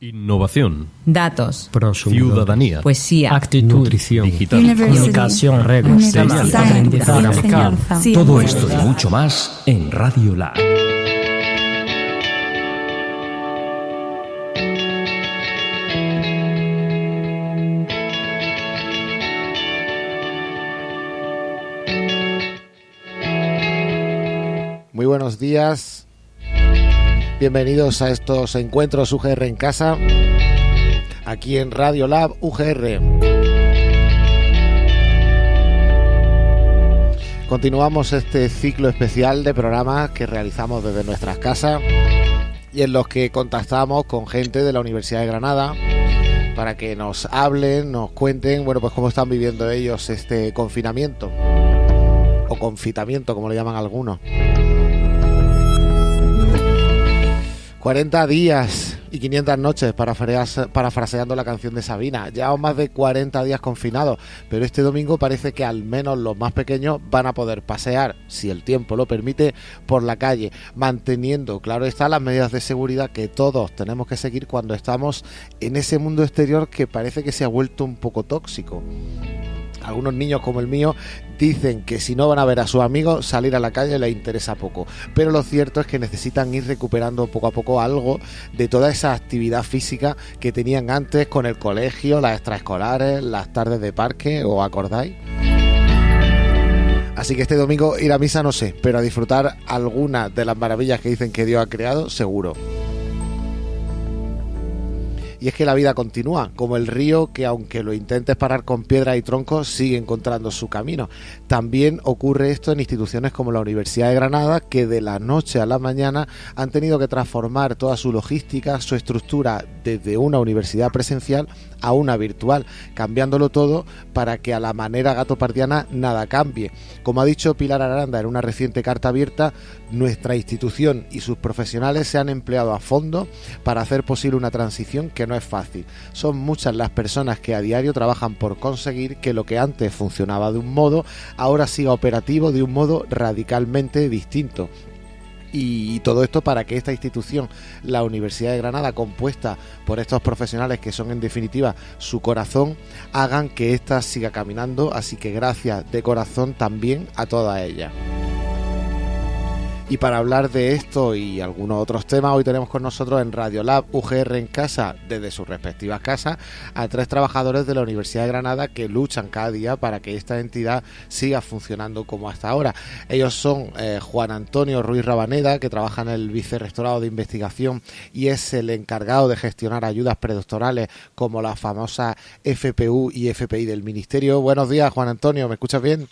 Innovación. Datos. Ciudadanía. Poesía. Actitud. Nutrición. Digital. Comunicación. Reglas. Aprendizaje. Aprendizaje. Todo esto y mucho más en Radio Lab. Muy buenos días. Bienvenidos a estos encuentros UGR en casa, aquí en Radio Lab UGR. Continuamos este ciclo especial de programas que realizamos desde nuestras casas y en los que contactamos con gente de la Universidad de Granada para que nos hablen, nos cuenten, bueno, pues cómo están viviendo ellos este confinamiento o confitamiento, como le llaman algunos. 40 días y 500 noches parafraseando la canción de Sabina. Llevamos más de 40 días confinados, pero este domingo parece que al menos los más pequeños van a poder pasear, si el tiempo lo permite, por la calle, manteniendo, claro está, las medidas de seguridad que todos tenemos que seguir cuando estamos en ese mundo exterior que parece que se ha vuelto un poco tóxico algunos niños como el mío dicen que si no van a ver a sus amigos, salir a la calle les interesa poco. Pero lo cierto es que necesitan ir recuperando poco a poco algo de toda esa actividad física que tenían antes con el colegio, las extraescolares, las tardes de parque, ¿os acordáis? Así que este domingo ir a misa no sé, pero a disfrutar algunas de las maravillas que dicen que Dios ha creado, seguro. Y es que la vida continúa, como el río que aunque lo intentes parar con piedra y troncos, sigue encontrando su camino. También ocurre esto en instituciones como la Universidad de Granada, que de la noche a la mañana han tenido que transformar toda su logística, su estructura desde una universidad presencial a una virtual, cambiándolo todo para que a la manera gatopardiana nada cambie. Como ha dicho Pilar Aranda en una reciente carta abierta, nuestra institución y sus profesionales se han empleado a fondo para hacer posible una transición que no es fácil. Son muchas las personas que a diario trabajan por conseguir que lo que antes funcionaba de un modo, ahora siga operativo de un modo radicalmente distinto y todo esto para que esta institución, la Universidad de Granada, compuesta por estos profesionales que son en definitiva su corazón, hagan que ésta siga caminando. Así que gracias de corazón también a toda ella. Y para hablar de esto y algunos otros temas, hoy tenemos con nosotros en Radio Lab UGR en casa, desde sus respectivas casas, a tres trabajadores de la Universidad de Granada que luchan cada día para que esta entidad siga funcionando como hasta ahora. Ellos son eh, Juan Antonio Ruiz Rabaneda, que trabaja en el Vicerrectorado de Investigación y es el encargado de gestionar ayudas predoctorales como la famosa FPU y FPI del Ministerio. Buenos días, Juan Antonio, ¿me escuchas bien?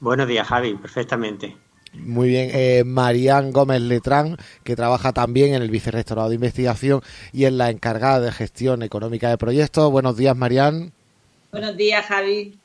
Buenos días, Javi, perfectamente. Muy bien, eh, Marían Gómez Letrán, que trabaja también en el Vicerrectorado de Investigación y es la encargada de gestión económica de proyectos. Buenos días, Marían. Buenos días, Javi.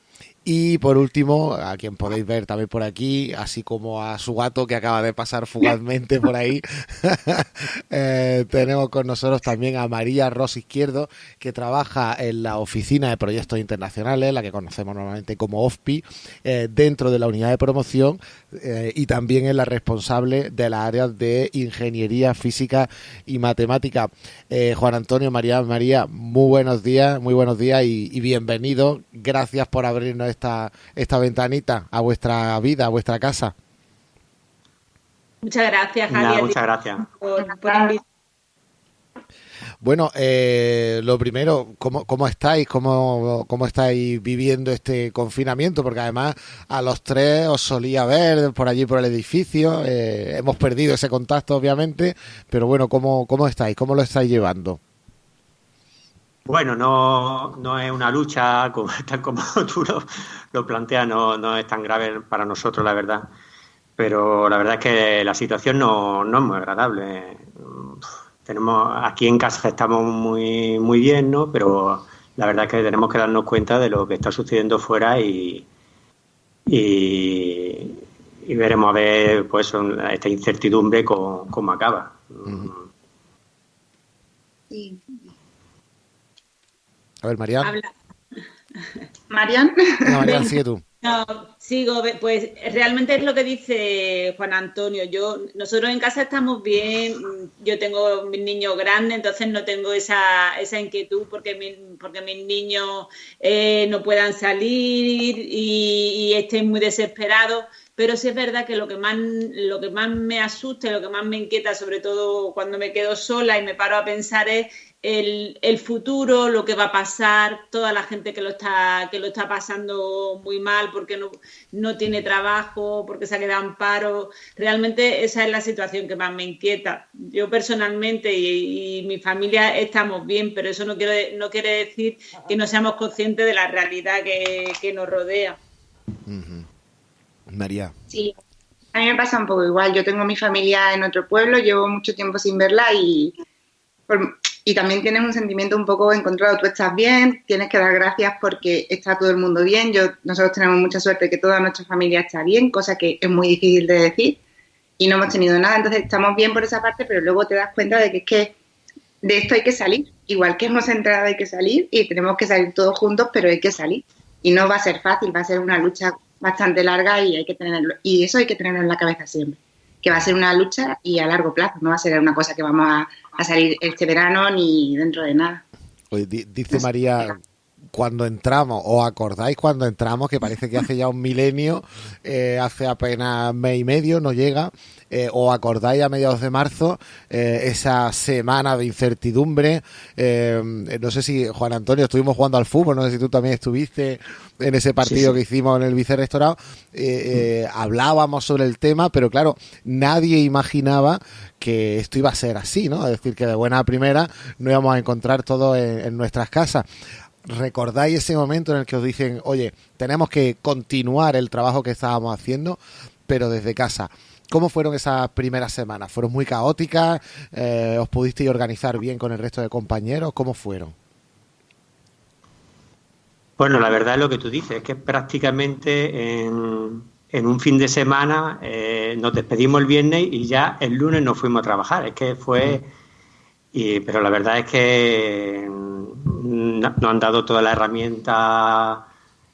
Y por último, a quien podéis ver también por aquí, así como a su gato que acaba de pasar fugazmente por ahí, eh, tenemos con nosotros también a María Ros Izquierdo, que trabaja en la Oficina de Proyectos Internacionales, la que conocemos normalmente como OFPI, eh, dentro de la unidad de promoción eh, y también es la responsable de las áreas de Ingeniería Física y Matemática. Juan Antonio, María, María, muy buenos días, muy buenos días y, y bienvenido. Gracias por abrirnos esta, esta ventanita a vuestra vida, a vuestra casa. Muchas gracias, Javier. muchas gracias. bueno, eh, lo primero, ¿cómo, cómo estáis? ¿Cómo, ¿Cómo estáis viviendo este confinamiento? Porque además a los tres os solía ver por allí por el edificio. Eh, hemos perdido ese contacto, obviamente, pero bueno, ¿cómo, ¿cómo estáis? ¿Cómo lo estáis llevando? Bueno, no, no es una lucha como, tal como tú lo, planteas, no, no, es tan grave para nosotros, la verdad. Pero la verdad es que la situación no, no es muy agradable. Tenemos aquí en casa estamos muy, muy bien, ¿no? Pero la verdad es que tenemos que darnos cuenta de lo que está sucediendo fuera y, y, veremos a ver pues esta incertidumbre cómo, acaba. Sí. A ver, Marian. Marian. Marian, sigue tú. No, sigo, pues realmente es lo que dice Juan Antonio. Yo, nosotros en casa estamos bien, yo tengo mis niños grandes, entonces no tengo esa, esa inquietud porque, porque mis niños eh, no puedan salir y, y estén muy desesperados pero sí es verdad que lo que más, lo que más me asusta y lo que más me inquieta, sobre todo cuando me quedo sola y me paro a pensar, es el, futuro, lo que va a pasar, toda la gente que lo está, que lo está pasando muy mal porque no, no tiene trabajo, porque se ha quedado en paro. Realmente esa es la situación que más me inquieta. Yo personalmente y, mi familia estamos bien, pero eso no quiere, no quiere decir que no seamos conscientes de la realidad que, nos rodea. María. Sí, a mí me pasa un poco igual. Yo tengo mi familia en otro pueblo, llevo mucho tiempo sin verla y, y también tienes un sentimiento un poco encontrado. Tú estás bien, tienes que dar gracias porque está todo el mundo bien. Yo, nosotros tenemos mucha suerte que toda nuestra familia está bien, cosa que es muy difícil de decir y no hemos tenido nada. Entonces estamos bien por esa parte, pero luego te das cuenta de que es que de esto hay que salir. Igual que hemos entrado hay que salir y tenemos que salir todos juntos, pero hay que salir. Y no va a ser fácil, va a ser una lucha bastante larga y hay que tenerlo, y eso hay que tenerlo en la cabeza siempre, que va a ser una lucha y a largo plazo, no va a ser una cosa que vamos a, salir este verano ni dentro de nada. dice María, cuando entramos, ¿os acordáis cuando entramos? Que parece que hace ya un milenio, eh, hace apenas mes y medio, no llega. Eh, ¿Os acordáis a mediados de marzo eh, esa semana de incertidumbre? no sé si, Juan Antonio, estuvimos jugando al fútbol, no sé si tú también estuviste en ese partido que hicimos en el vicerrectorado. hablábamos sobre el tema, pero claro, nadie imaginaba que esto iba a ser así, ¿no? Es decir, que de buena primera no íbamos a encontrar todo en nuestras casas recordáis ese momento en el que os dicen, oye, tenemos que continuar el trabajo que estábamos haciendo, pero desde casa. ¿Cómo fueron esas primeras semanas? ¿Fueron muy caóticas? Eh, ¿Os pudisteis organizar bien con el resto de compañeros? ¿Cómo fueron? Bueno, la verdad es lo que tú dices, es que prácticamente en, un fin de semana eh, nos despedimos el viernes y ya el lunes nos fuimos a trabajar. Es que fue... Y, pero la verdad es que nos han dado toda la herramienta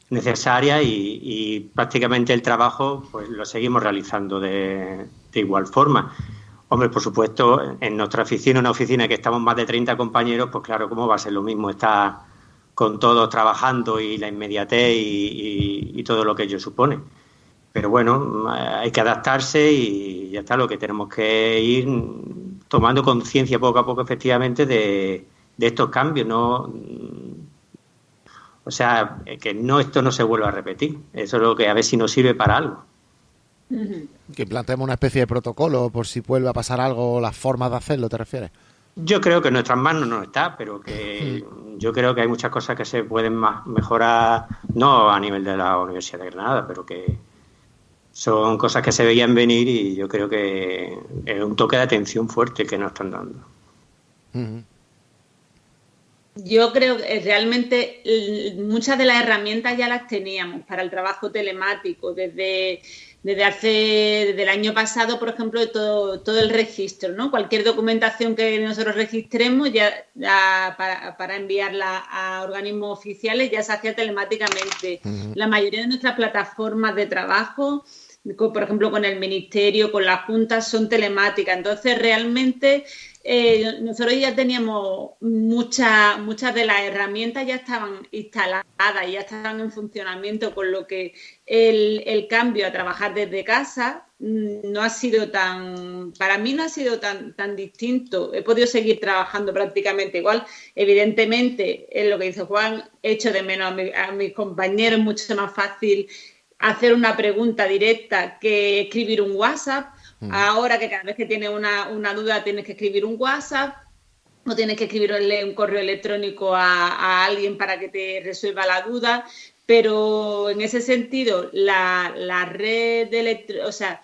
necesaria y, prácticamente el trabajo pues lo seguimos realizando de, igual forma. Hombre, por supuesto, en nuestra oficina, una oficina que estamos más de 30 compañeros, pues claro, ¿cómo va a ser lo mismo estar con todos trabajando y la inmediatez y, todo lo que ello supone? Pero bueno, hay que adaptarse y ya está, lo que tenemos que ir tomando conciencia poco a poco, efectivamente, de, de estos cambios, no o sea, que no esto no se vuelva a repetir. Eso es lo que a ver si nos sirve para algo. Que planteemos una especie de protocolo por si vuelve a pasar algo, las formas de hacerlo, ¿te refieres? Yo creo que en nuestras manos no está, pero que yo creo que hay muchas cosas que se pueden mejorar, no a nivel de la Universidad de Granada, pero que son cosas que se veían venir y yo creo que es un toque de atención fuerte que nos están dando. Yo creo que realmente muchas de las herramientas ya las teníamos para el trabajo telemático desde, desde hace desde el año pasado, por ejemplo, todo, todo el registro, ¿no? Cualquier documentación que nosotros registremos ya, para, para, enviarla a organismos oficiales ya se hacía telemáticamente. La mayoría de nuestras plataformas de trabajo por ejemplo, con el ministerio, con las juntas, son telemáticas. Entonces, realmente eh, nosotros ya teníamos muchas muchas de las herramientas ya estaban instaladas, ya estaban en funcionamiento, con lo que el, cambio a trabajar desde casa mm, no ha sido tan, para mí no ha sido tan, tan distinto. He podido seguir trabajando prácticamente igual. Evidentemente, es lo que dice Juan, echo de menos a, a mis compañeros, mucho más fácil hacer una pregunta directa que escribir un WhatsApp Mm. Ahora que cada vez que tienes una, duda tienes que escribir un WhatsApp o tienes que escribirle un correo electrónico a, alguien para que te resuelva la duda, pero en ese sentido la, red de o sea,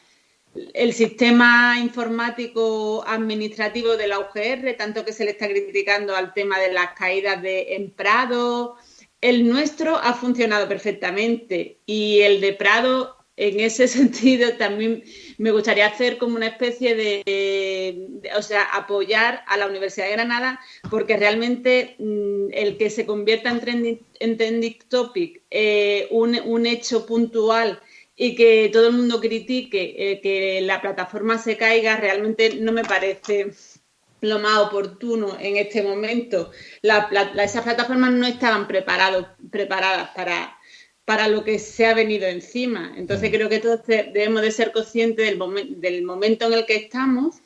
el sistema informático administrativo de la UGR, tanto que se le está criticando al tema de las caídas de en Prado, el nuestro ha funcionado perfectamente y el de Prado en ese sentido también me gustaría hacer como una especie de, o sea, apoyar a la Universidad de Granada porque realmente mm, el que se convierta en trending, topic eh, un, hecho puntual y que todo el mundo critique eh, que la plataforma se caiga realmente no me parece lo más oportuno en este momento. esas plataformas no estaban preparadas para, para lo que se ha venido encima. Entonces creo que todos debemos de ser conscientes del, del momento en el que estamos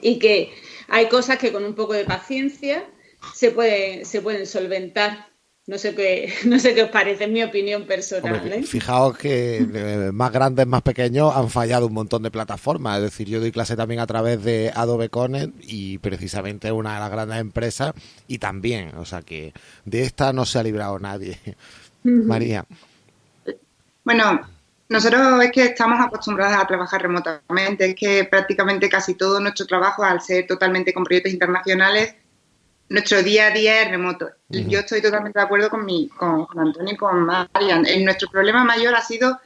y que hay cosas que con un poco de paciencia se se pueden solventar. No sé qué, no sé qué os parece, es mi opinión personal. ¿eh? Fijaos que más grandes, más pequeños han fallado un montón de plataformas. Es decir, yo doy clase también a través de Adobe Connect y precisamente una de las grandes empresas y también, o sea que de esta no se ha librado nadie. María. Bueno, nosotros es que estamos acostumbrados a trabajar remotamente, es que prácticamente casi todo nuestro trabajo, al ser totalmente con proyectos internacionales, nuestro día a día es remoto. Yo estoy totalmente de acuerdo con, mi, con, Antonio y con Marian. nuestro problema mayor ha sido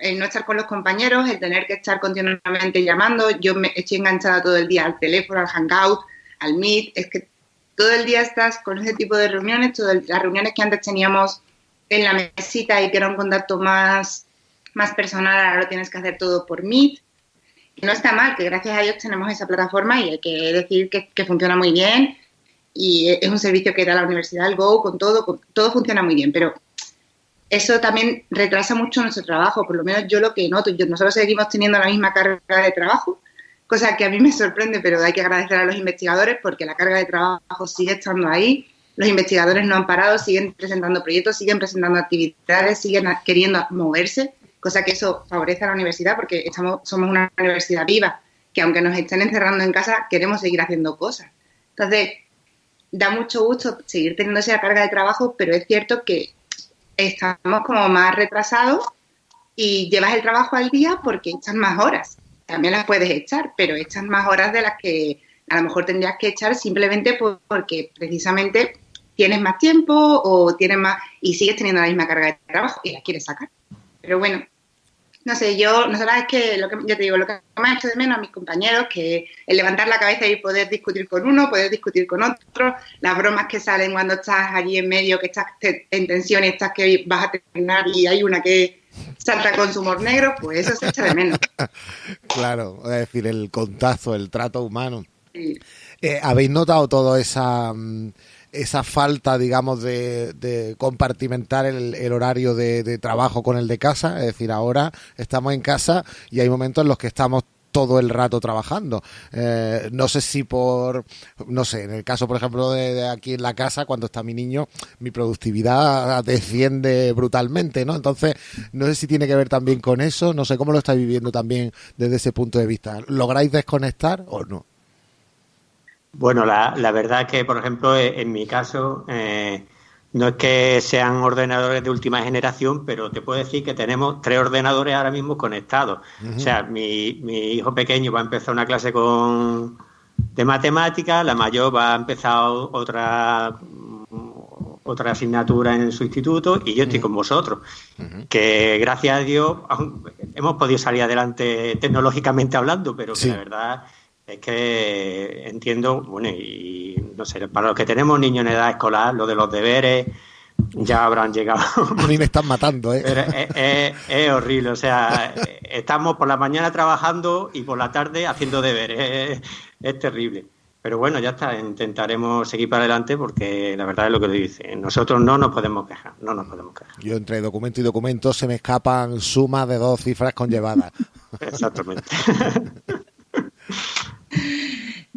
el no estar con los compañeros, el tener que estar continuamente llamando. Yo me estoy enganchada todo el día al teléfono, al hangout, al meet. Es que todo el día estás con ese tipo de reuniones, todas las reuniones que antes teníamos en la mesita y que era un contacto más, más personal, ahora lo tienes que hacer todo por meet. no está mal, que gracias a Dios tenemos esa plataforma y hay que decir que, que funciona muy bien y es un servicio que da la Universidad del Go, con todo, todo funciona muy bien, pero eso también retrasa mucho nuestro trabajo, por lo menos yo lo que noto, nosotros seguimos teniendo la misma carga de trabajo, cosa que a mí me sorprende, pero hay que agradecer a los investigadores porque la carga de trabajo sigue estando ahí, los investigadores no han parado, siguen presentando proyectos, siguen presentando actividades, siguen queriendo moverse, cosa que eso favorece a la universidad porque estamos, somos una universidad viva, que aunque nos estén encerrando en casa, queremos seguir haciendo cosas. Entonces, da mucho gusto seguir teniendo esa carga de trabajo, pero es cierto que estamos como más retrasados y llevas el trabajo al día porque echas más horas. También las puedes echar, pero echas más horas de las que a lo mejor tendrías que echar simplemente porque precisamente tienes más tiempo o tienes más y sigues teniendo la misma carga de trabajo y la quieres sacar. Pero bueno, no sé, yo, nosotras es que, lo que yo te digo, lo que más hecho de menos a mis compañeros, que el levantar la cabeza y poder discutir con uno, poder discutir con otro, las bromas que salen cuando estás allí en medio, que estás en tensión y estás que vas a terminar y hay una que salta con su humor negro, pues eso se echa de menos. claro, es decir, el contacto, el trato humano. Eh, ¿Habéis notado toda esa... Mm, esa falta, digamos, de, compartimentar el, horario de, trabajo con el de casa. Es decir, ahora estamos en casa y hay momentos en los que estamos todo el rato trabajando. Eh, no sé si por, no sé, en el caso, por ejemplo, de, aquí en la casa, cuando está mi niño, mi productividad desciende brutalmente, ¿no? Entonces, no sé si tiene que ver también con eso, no sé cómo lo estáis viviendo también desde ese punto de vista. ¿Lográis desconectar o no? Bueno, la, la verdad que, por ejemplo, e, en mi caso, eh, no es que sean ordenadores de última generación, pero te puedo decir que tenemos tres ordenadores ahora mismo conectados. O sea, mi, mi, hijo pequeño va a empezar una clase con de matemáticas, la mayor va a empezar otra otra asignatura en su instituto y yo estoy con vosotros. Que gracias a Dios hemos podido salir adelante tecnológicamente hablando, pero que la verdad es que entiendo, bueno, y no sé, para los que tenemos niños en edad escolar, lo de los deberes ya habrán llegado. A mí me están matando, ¿eh? es, horrible, o sea, estamos por la mañana trabajando y por la tarde haciendo deberes, es, terrible. Pero bueno, ya está, intentaremos seguir para adelante porque la verdad es lo que dice. Nosotros no nos podemos quejar, no nos podemos quejar. Yo entre documento y documento se me escapan sumas de dos cifras conllevadas. Exactamente.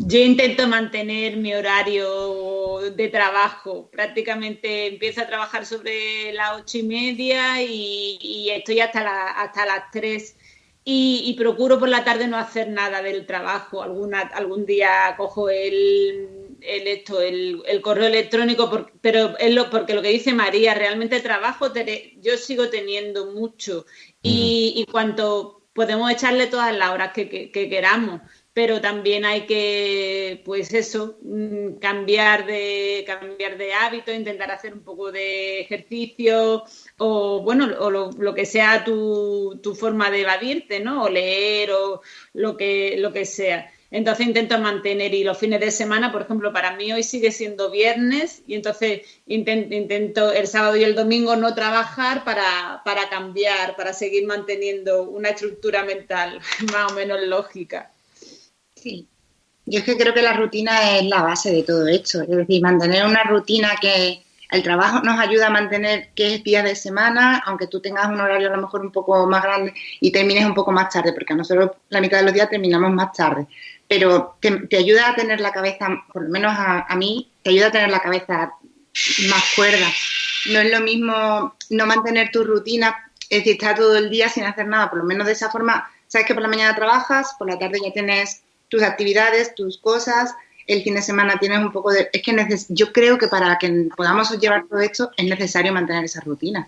Yo intento mantener mi horario de trabajo. Prácticamente empiezo a trabajar sobre las ocho y media y, estoy hasta, hasta las tres. Y, procuro por la tarde no hacer nada del trabajo. Alguna, algún día cojo el, el, esto, el, correo electrónico, pero es lo, porque lo que dice María, realmente trabajo yo sigo teniendo mucho y, y cuanto podemos echarle todas las horas que, queramos pero también hay que, pues eso, mm, cambiar de, cambiar de hábito, intentar hacer un poco de ejercicio o, bueno, o lo, que sea tu, tu, forma de evadirte, ¿no? O leer o lo que, lo que sea. Entonces intento mantener y los fines de semana, por ejemplo, para mí hoy sigue siendo viernes y entonces intento, el sábado y el domingo no trabajar para, para cambiar, para seguir manteniendo una estructura mental más o menos lógica. Sí. Yo es que creo que la rutina es la base de todo esto. Es decir, mantener una rutina que el trabajo nos ayuda a mantener que es día de semana, aunque tú tengas un horario a lo mejor un poco más grande y termines un poco más tarde, porque a nosotros la mitad de los días terminamos más tarde. Pero te, ayuda a tener la cabeza, por lo menos a, mí, te ayuda a tener la cabeza más cuerda. No es lo mismo no mantener tu rutina, es decir, estar todo el día sin hacer nada, por lo menos de esa forma, sabes que por la mañana trabajas, por la tarde ya tienes tus actividades, tus cosas, el fin de semana tienes un poco de... Es que yo creo que para que podamos llevar todo esto es necesario mantener esa rutina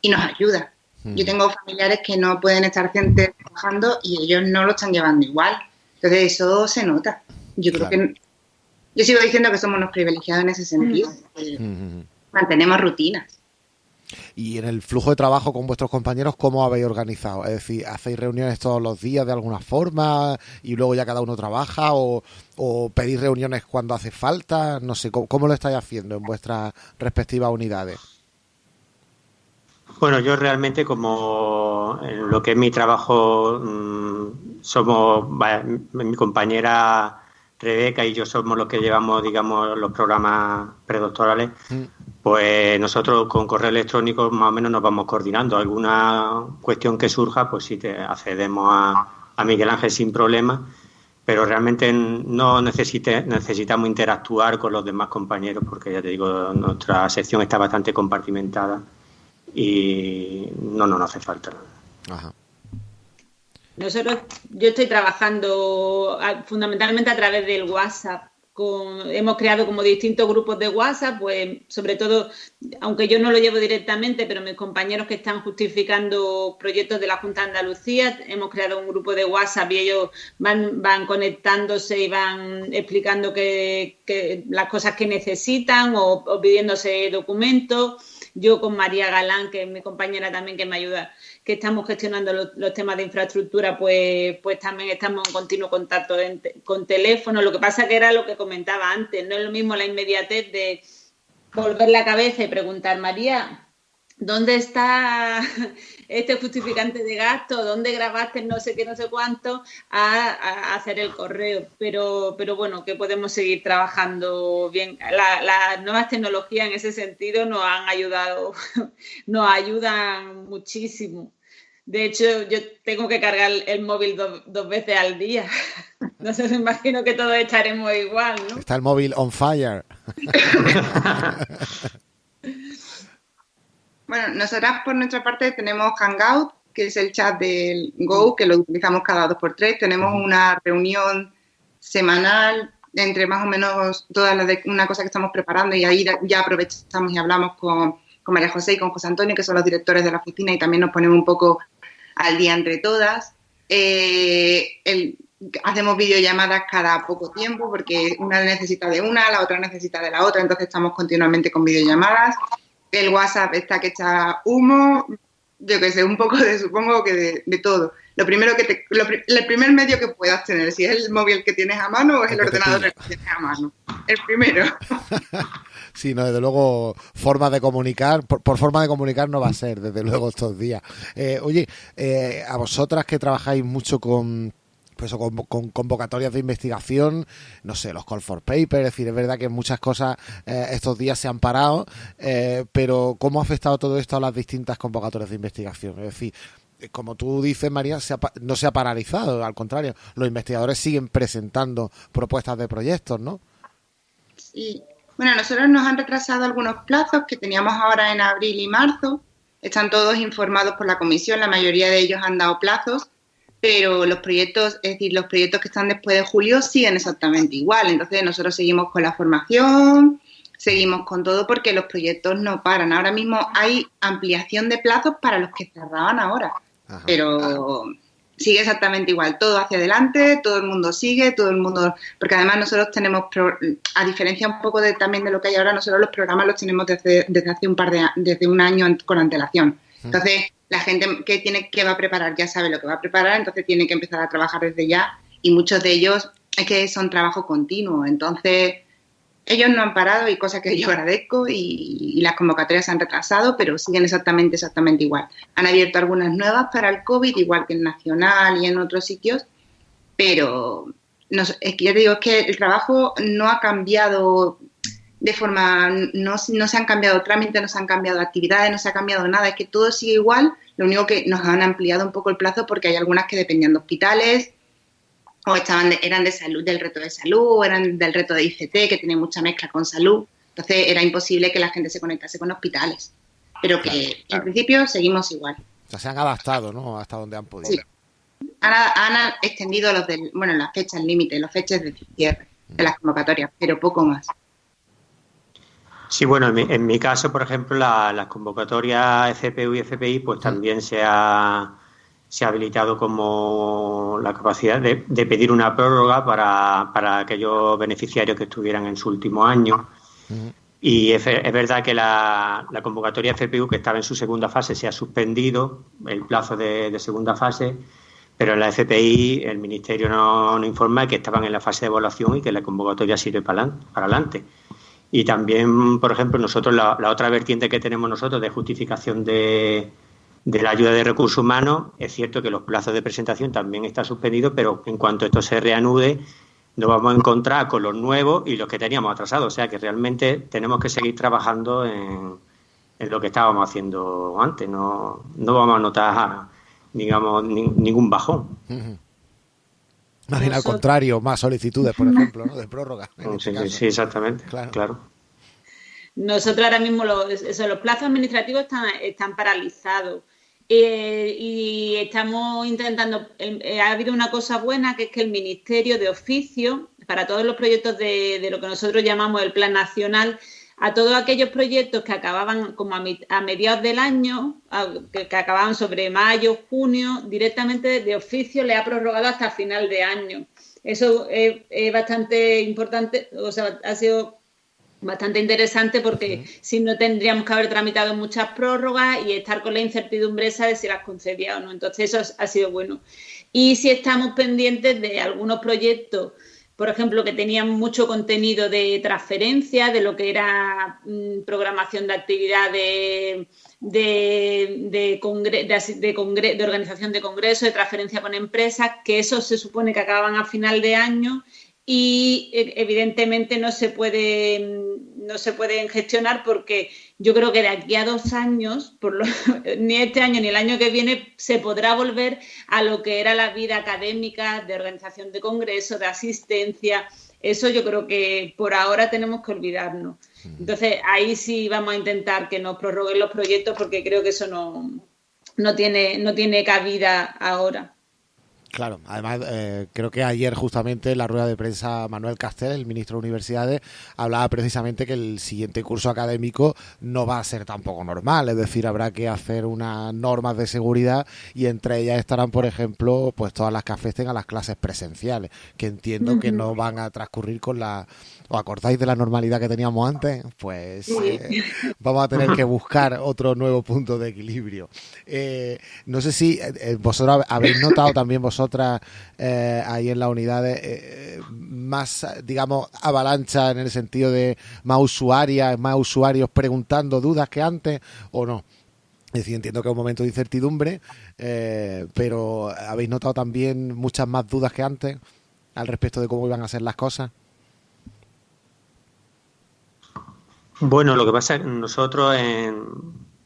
y nos ayuda. Yo mm. tengo familiares que no pueden estar trabajando y ellos no lo están llevando igual. Entonces eso se nota. Yo creo que... Yo sigo diciendo que somos unos privilegiados en ese sentido. Mm. Mantenemos rutinas. Y en el flujo de trabajo con vuestros compañeros, ¿cómo habéis organizado? Es decir, ¿hacéis reuniones todos los días de alguna forma y luego ya cada uno trabaja o, o pedís reuniones cuando hace falta? No sé, ¿cómo, lo estáis haciendo en vuestras respectivas unidades? Bueno, yo realmente como en lo que es mi trabajo mm, somos, mi compañera Rebeca y yo somos los que llevamos, digamos, los programas predoctorales, mm. Pues nosotros con correo electrónico más o menos nos vamos coordinando. Alguna cuestión que surja, pues sí te accedemos a, Miguel Ángel sin problema, pero realmente no necesite, necesitamos interactuar con los demás compañeros porque ya te digo, nuestra sección está bastante compartimentada y no, no nos hace falta. Ajá. Nosotros, yo estoy trabajando fundamentalmente a través del WhatsApp. Hemos creado como distintos grupos de WhatsApp, pues sobre todo, aunque yo no lo llevo directamente, pero mis compañeros que están justificando proyectos de la Junta de Andalucía, hemos creado un grupo de WhatsApp y ellos van, conectándose y van explicando que, las cosas que necesitan o pidiéndose documentos. Yo con María Galán, que es mi compañera también que me ayuda que estamos gestionando los, temas de infraestructura, pues, pues también estamos en continuo contacto con teléfono. Lo que pasa que era lo que comentaba antes, no es lo mismo la inmediatez de volver la cabeza y preguntar, María, ¿dónde está este justificante de gasto? ¿Dónde grabaste no sé qué, no sé cuánto? A, hacer el correo. Pero, pero bueno, que podemos seguir trabajando bien. las nuevas tecnologías en ese sentido nos han ayudado, nos ayudan muchísimo. De hecho, yo tengo que cargar el móvil dos veces al día. No sé, me imagino que todos estaremos igual, ¿no? Está el móvil on fire. Bueno, nosotras por nuestra parte tenemos Hangout, que es el chat del Go, que lo utilizamos cada dos por tres. Tenemos una reunión semanal entre más o menos todas las de una cosa que estamos preparando y ahí ya aprovechamos y hablamos con, María José y con José Antonio, que son los directores de la oficina, y también nos ponemos un poco al día entre todas. Eh, hacemos videollamadas cada poco tiempo porque una necesita de una, la otra necesita de la otra, entonces estamos continuamente con videollamadas el WhatsApp está que echa humo, yo qué sé, un poco de, supongo que de, todo. Lo primero que te, el primer medio que puedas tener, si es el móvil que tienes a mano o es el, ordenador que tienes a mano. El primero. sí, no, desde luego, forma de comunicar, por, forma de comunicar no va a ser, desde luego, estos días. Eh, oye, eh, a vosotras que trabajáis mucho con pues con, con, convocatorias de investigación, no sé, los call for paper, es decir, es verdad que muchas cosas eh, estos días se han parado, eh, pero ¿cómo ha afectado todo esto a las distintas convocatorias de investigación? Es decir, como tú dices, María, no se ha paralizado, al contrario, los investigadores siguen presentando propuestas de proyectos, ¿no? Sí. Bueno, nosotros nos han retrasado algunos plazos que teníamos ahora en abril y marzo. Están todos informados por la comisión, la mayoría de ellos han dado plazos pero los proyectos, es decir, los proyectos que están después de julio siguen exactamente igual. Entonces nosotros seguimos con la formación, seguimos con todo porque los proyectos no paran. Ahora mismo hay ampliación de plazos para los que cerraban ahora, pero sigue exactamente igual, todo hacia adelante, todo el mundo sigue, todo el mundo, porque además nosotros tenemos, a diferencia un poco de, también de lo que hay ahora, nosotros los programas los tenemos desde, desde hace un par de desde un año con antelación. Entonces, la gente que tiene que va a preparar ya sabe lo que va a preparar, entonces tiene que empezar a trabajar desde ya y muchos de ellos es que son trabajo continuo, entonces ellos no han parado y cosa que yo agradezco y, las convocatorias se han retrasado, pero siguen exactamente, exactamente igual. Han abierto algunas nuevas para el COVID, igual que en Nacional y en otros sitios, pero no, es que yo digo es que el trabajo no ha cambiado de forma, no, no se han cambiado trámites, no se han cambiado actividades, no se ha cambiado nada, es que todo sigue igual, lo único que nos han ampliado un poco el plazo porque hay algunas que dependían de hospitales, o estaban eran de salud, del reto de salud, eran del reto de ICT, que tiene mucha mezcla con salud. Entonces era imposible que la gente se conectase con hospitales. Pero que en principio seguimos igual. O sea, se han adaptado, ¿no? Hasta donde han podido. Sí. Han, extendido los del, bueno, las fechas límite, los fechas de cierre de las convocatorias, pero poco más. Sí, bueno, en mi, caso, por ejemplo, las convocatorias FPU y FPI, pues también se ha se ha habilitado como la capacidad de, pedir una prórroga para, para, aquellos beneficiarios que estuvieran en su último año. Y es, verdad que la, convocatoria FPU, que estaba en su segunda fase, se ha suspendido el plazo de, segunda fase, pero en la FPI el Ministerio nos no informa que estaban en la fase de evaluación y que la convocatoria sirve para, para adelante. Y también, por ejemplo, nosotros, la otra vertiente que tenemos nosotros de justificación de, de la ayuda de recursos humanos, es cierto que los plazos de presentación también están suspendidos, pero en cuanto esto se reanude, nos vamos a encontrar con los nuevos y los que teníamos atrasados. O sea que realmente tenemos que seguir trabajando en, lo que estábamos haciendo antes. No, no vamos a notar, digamos, ningún bajón. Más bien al contrario, más solicitudes, por ejemplo, ¿no? de prórroga. Sí, este sí, exactamente. claro. Nosotros ahora mismo los, los plazos administrativos están, están paralizados. Eh, y estamos intentando, eh, ha habido una cosa buena que es que el Ministerio de Oficio, para todos los proyectos de, lo que nosotros llamamos el Plan Nacional, a todos aquellos proyectos que acababan como a, mediados del año, que, acababan sobre mayo, junio, directamente de oficio le ha prorrogado hasta final de año. Eso es, es bastante importante, o sea, ha sido bastante interesante porque si no tendríamos que haber tramitado muchas prórrogas y estar con la incertidumbre esa de si las concedía o no. Entonces eso ha sido bueno. Y si estamos pendientes de algunos proyectos, por ejemplo, que tenían mucho contenido de transferencia, de lo que era mm, programación de actividades de, de, de, de organización de congresos, de transferencia con empresas, que eso se supone que acaban a final de año y e, evidentemente no se puede no se pueden gestionar porque yo creo que de aquí a dos años, por ni este año ni el año que viene, se podrá volver a lo que era la vida académica, de organización de congresos, de asistencia. Eso yo creo que por ahora tenemos que olvidarnos. Entonces, ahí sí vamos a intentar que nos prorroguen los proyectos porque creo que eso no, no, tiene, no tiene cabida ahora. Claro, además eh, creo que ayer justamente en la rueda de prensa Manuel Castel, el ministro de Universidades, hablaba precisamente que el siguiente curso académico no va a ser tampoco normal, es decir, habrá que hacer unas normas de seguridad y entre ellas estarán, por ejemplo, pues todas las que afecten a las clases presenciales, que entiendo que no van a transcurrir con la ¿Os acordáis de la normalidad que teníamos antes? Pues eh, vamos a tener que buscar otro nuevo punto de equilibrio. Eh, no sé si eh, vosotros habéis notado también vosotras ahí en la unidad más, digamos, avalancha en el sentido de más usuarias, más usuarios preguntando dudas que antes o no. Es decir, entiendo que es un momento de incertidumbre, pero ¿habéis notado también muchas más dudas que antes al respecto de cómo iban a ser las cosas? Bueno, lo que pasa es que nosotros, en,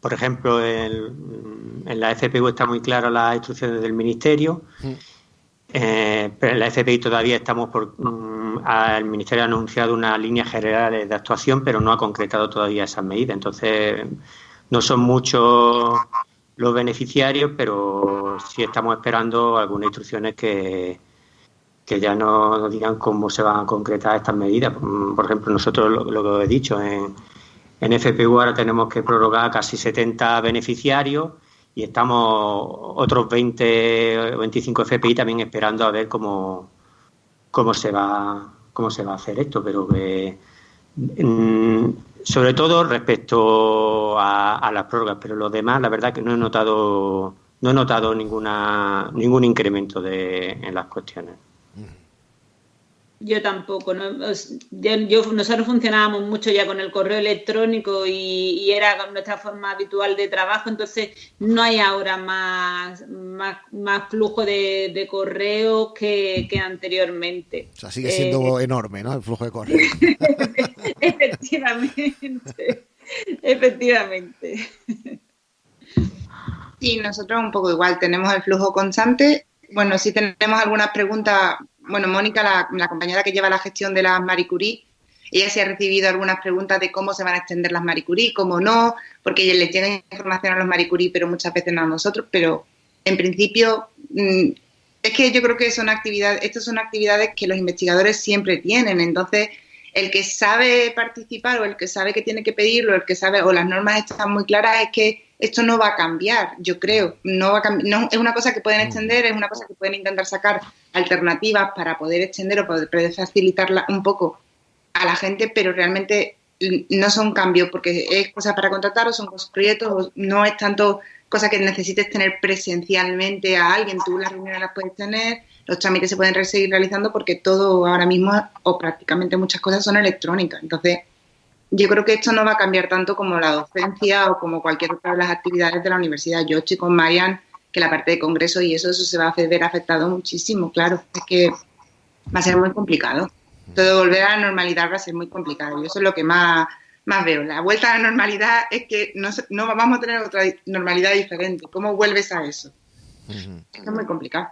por ejemplo, en, la FPU está muy clara las instrucciones del Ministerio, eh, pero en la FPI todavía estamos por. Mm, el Ministerio ha anunciado unas líneas generales de actuación, pero no ha concretado todavía esas medidas. Entonces, no son muchos los beneficiarios, pero sí estamos esperando algunas instrucciones que, que ya nos, digan cómo se van a concretar estas medidas. Por ejemplo, nosotros lo, que he dicho, en, en FPU ahora tenemos que prorrogar casi 70 beneficiarios y estamos otros 20 o 25 FPI también esperando a ver cómo, cómo se va cómo se va a hacer esto, pero mm, sobre todo respecto a, las prórrogas, pero los demás la verdad que no he notado no he notado ninguna ningún incremento de, en las cuestiones. Yo tampoco. nosotros funcionábamos mucho ya con el correo electrónico y, era nuestra forma habitual de trabajo, entonces no hay ahora más, más, flujo de, correo que, anteriormente. O sea, sigue siendo eh, enorme, ¿no? El flujo de correo. efectivamente, efectivamente. Y nosotros un poco igual, tenemos el flujo constante. Bueno, si tenemos algunas preguntas bueno, Mónica, la, compañera que lleva la gestión de las Marie Curie, ella se ha recibido algunas preguntas de cómo se van a extender las Marie Curie, cómo no, porque ella le tiene información a los Marie Curie, pero muchas veces no a nosotros, pero en principio mm, es que yo creo que son actividades, estas son actividades que los investigadores siempre tienen, entonces el que sabe participar o el que sabe que tiene que pedirlo, el que sabe o las normas están muy claras, es que esto no va a cambiar, yo creo. No, va a no es una cosa que pueden extender, es una cosa que pueden intentar sacar alternativas para poder extender o poder facilitarla un poco a la gente, pero realmente no son cambios porque es cosa para contratar o son proyectos, no es tanto cosa que necesites tener presencialmente a alguien, tú las reuniones las puedes tener, los trámites se pueden seguir realizando porque todo ahora mismo o prácticamente muchas cosas son electrónicas. Entonces, yo creo que esto no va a cambiar tanto como la docencia o como cualquier otra de las actividades de la universidad. Yo estoy con Marian que la parte de congreso y eso, eso se va a ver afectado muchísimo, claro. Es que va a ser muy complicado. Todo volver a la normalidad va a ser muy complicado y eso es lo que más, más veo. La vuelta a la normalidad es que no, no vamos a tener otra normalidad diferente. ¿Cómo vuelves a eso? Es muy complicado.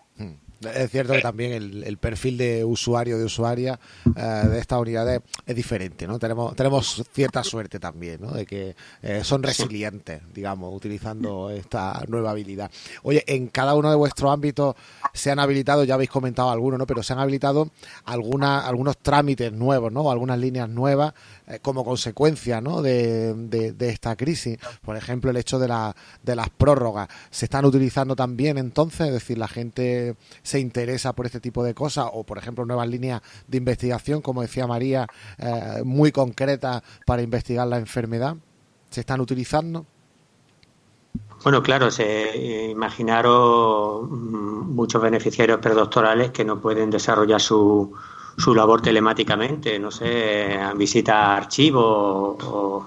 Es cierto que también el, perfil de usuario, de usuaria eh, de estas unidades es diferente, ¿no? Tenemos, tenemos cierta suerte también, ¿no? De que eh, son resilientes, digamos, utilizando esta nueva habilidad. Oye, en cada uno de vuestros ámbitos se han habilitado, ya habéis comentado algunos, ¿no? Pero se han habilitado alguna, algunos trámites nuevos, ¿no? algunas líneas nuevas como consecuencia, ¿no? De, de, esta crisis. Por ejemplo, el hecho de, la, de las prórrogas. ¿Se están utilizando también entonces? Es decir, la gente se interesa por este tipo de cosas o, por ejemplo, nuevas líneas de investigación, como decía María, eh, muy concretas para investigar la enfermedad? ¿Se están utilizando? Bueno, claro, se, imaginaros mm, muchos beneficiarios predoctorales que no pueden desarrollar su, su labor telemáticamente, no sé, visitar archivos o,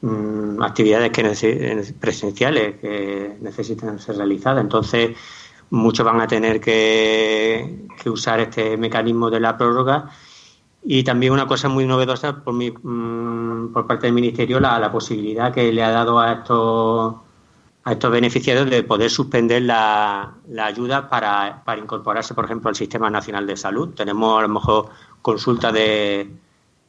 mm, actividades que presenciales que necesitan ser realizadas. Entonces, muchos van a tener que, usar este mecanismo de la prórroga. Y también una cosa muy novedosa por, mi, mm, por parte del Ministerio, la, la, posibilidad que le ha dado a estos, a estos beneficiarios de poder suspender la, la ayuda para, para, incorporarse, por ejemplo, al Sistema Nacional de Salud. Tenemos a lo mejor consultas de,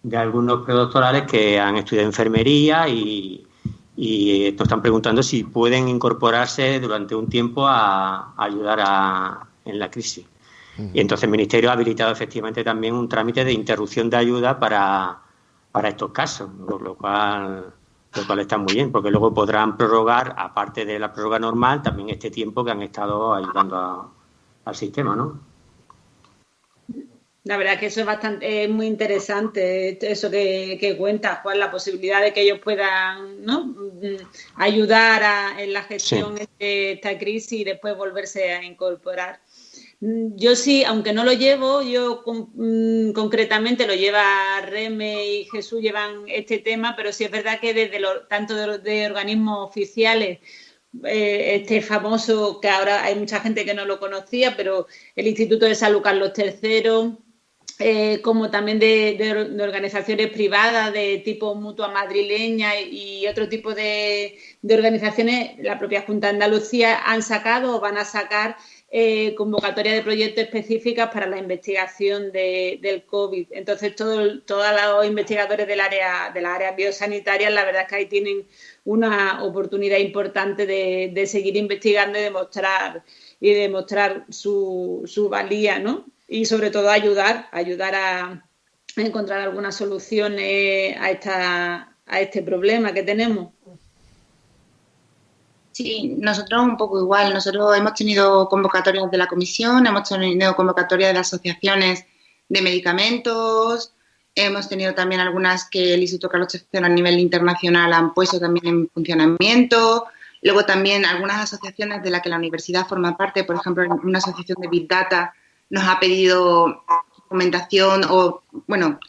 de algunos predoctorales que han estudiado enfermería y, y nos están preguntando si pueden incorporarse durante un tiempo a, ayudar a, en la crisis. Y entonces el Ministerio ha habilitado efectivamente también un trámite de interrupción de ayuda para, para estos casos, lo cual, lo cual está muy bien, porque luego podrán prorrogar, aparte de la prórroga normal, también este tiempo que han estado ayudando al sistema, ¿no? La verdad que eso es bastante muy interesante, eso que, que cuentas, Juan, la posibilidad de que ellos puedan ¿no? Mm, ayudar en la gestión de esta crisis y después volverse a incorporar. Mm, yo sí, aunque no lo llevo, yo mm, concretamente lo lleva Reme y Jesús llevan este tema, pero sí es verdad que desde tanto de, organismos oficiales eh, este famoso, que ahora hay mucha gente que no lo conocía, pero el Instituto de Salud Carlos III, eh, como también de, organizaciones privadas de tipo mutua madrileña y otro tipo de, organizaciones, la propia Junta de Andalucía han sacado o van a sacar eh, convocatorias de proyectos específicas para la investigación del COVID. Entonces, todo, todos los investigadores del área, de las áreas biosanitarias, la verdad es que ahí tienen una oportunidad importante de, seguir investigando y demostrar y demostrar su, su valía, ¿no? y sobre todo ayudar, ayudar a encontrar alguna solución a, esta, a este problema que tenemos. Sí, nosotros un poco igual. Nosotros hemos tenido convocatorias de la comisión, hemos tenido convocatorias de asociaciones de medicamentos, hemos tenido también algunas que el Instituto Carlos III a nivel internacional han puesto también en funcionamiento. Luego también algunas asociaciones de las que la universidad forma parte, por ejemplo, una asociación de Big Data nos ha pedido documentación o, bueno,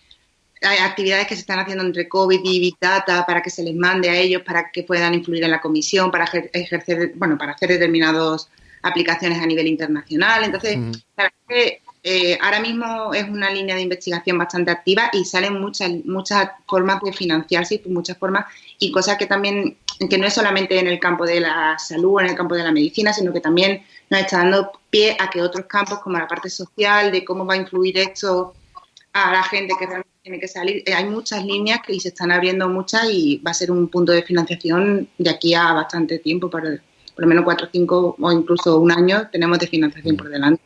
actividades que se están haciendo entre COVID y Big Data para que se les mande a ellos, para que puedan influir en la comisión, para ejercer, bueno, para hacer determinadas aplicaciones a nivel internacional. Entonces, la verdad es que eh, ahora mismo es una línea de investigación bastante activa y salen muchas, muchas formas de financiarse y muchas formas y cosas que también, que no es solamente en el campo de la salud, en el campo de la medicina, sino que también nos está dando pie a que otros campos como la parte social, de cómo va a influir esto a la gente que realmente tiene que salir, eh, hay muchas líneas que se están abriendo muchas y va a ser un punto de financiación de aquí a bastante tiempo, por, por lo menos cuatro, cinco o incluso un año tenemos de financiación por delante.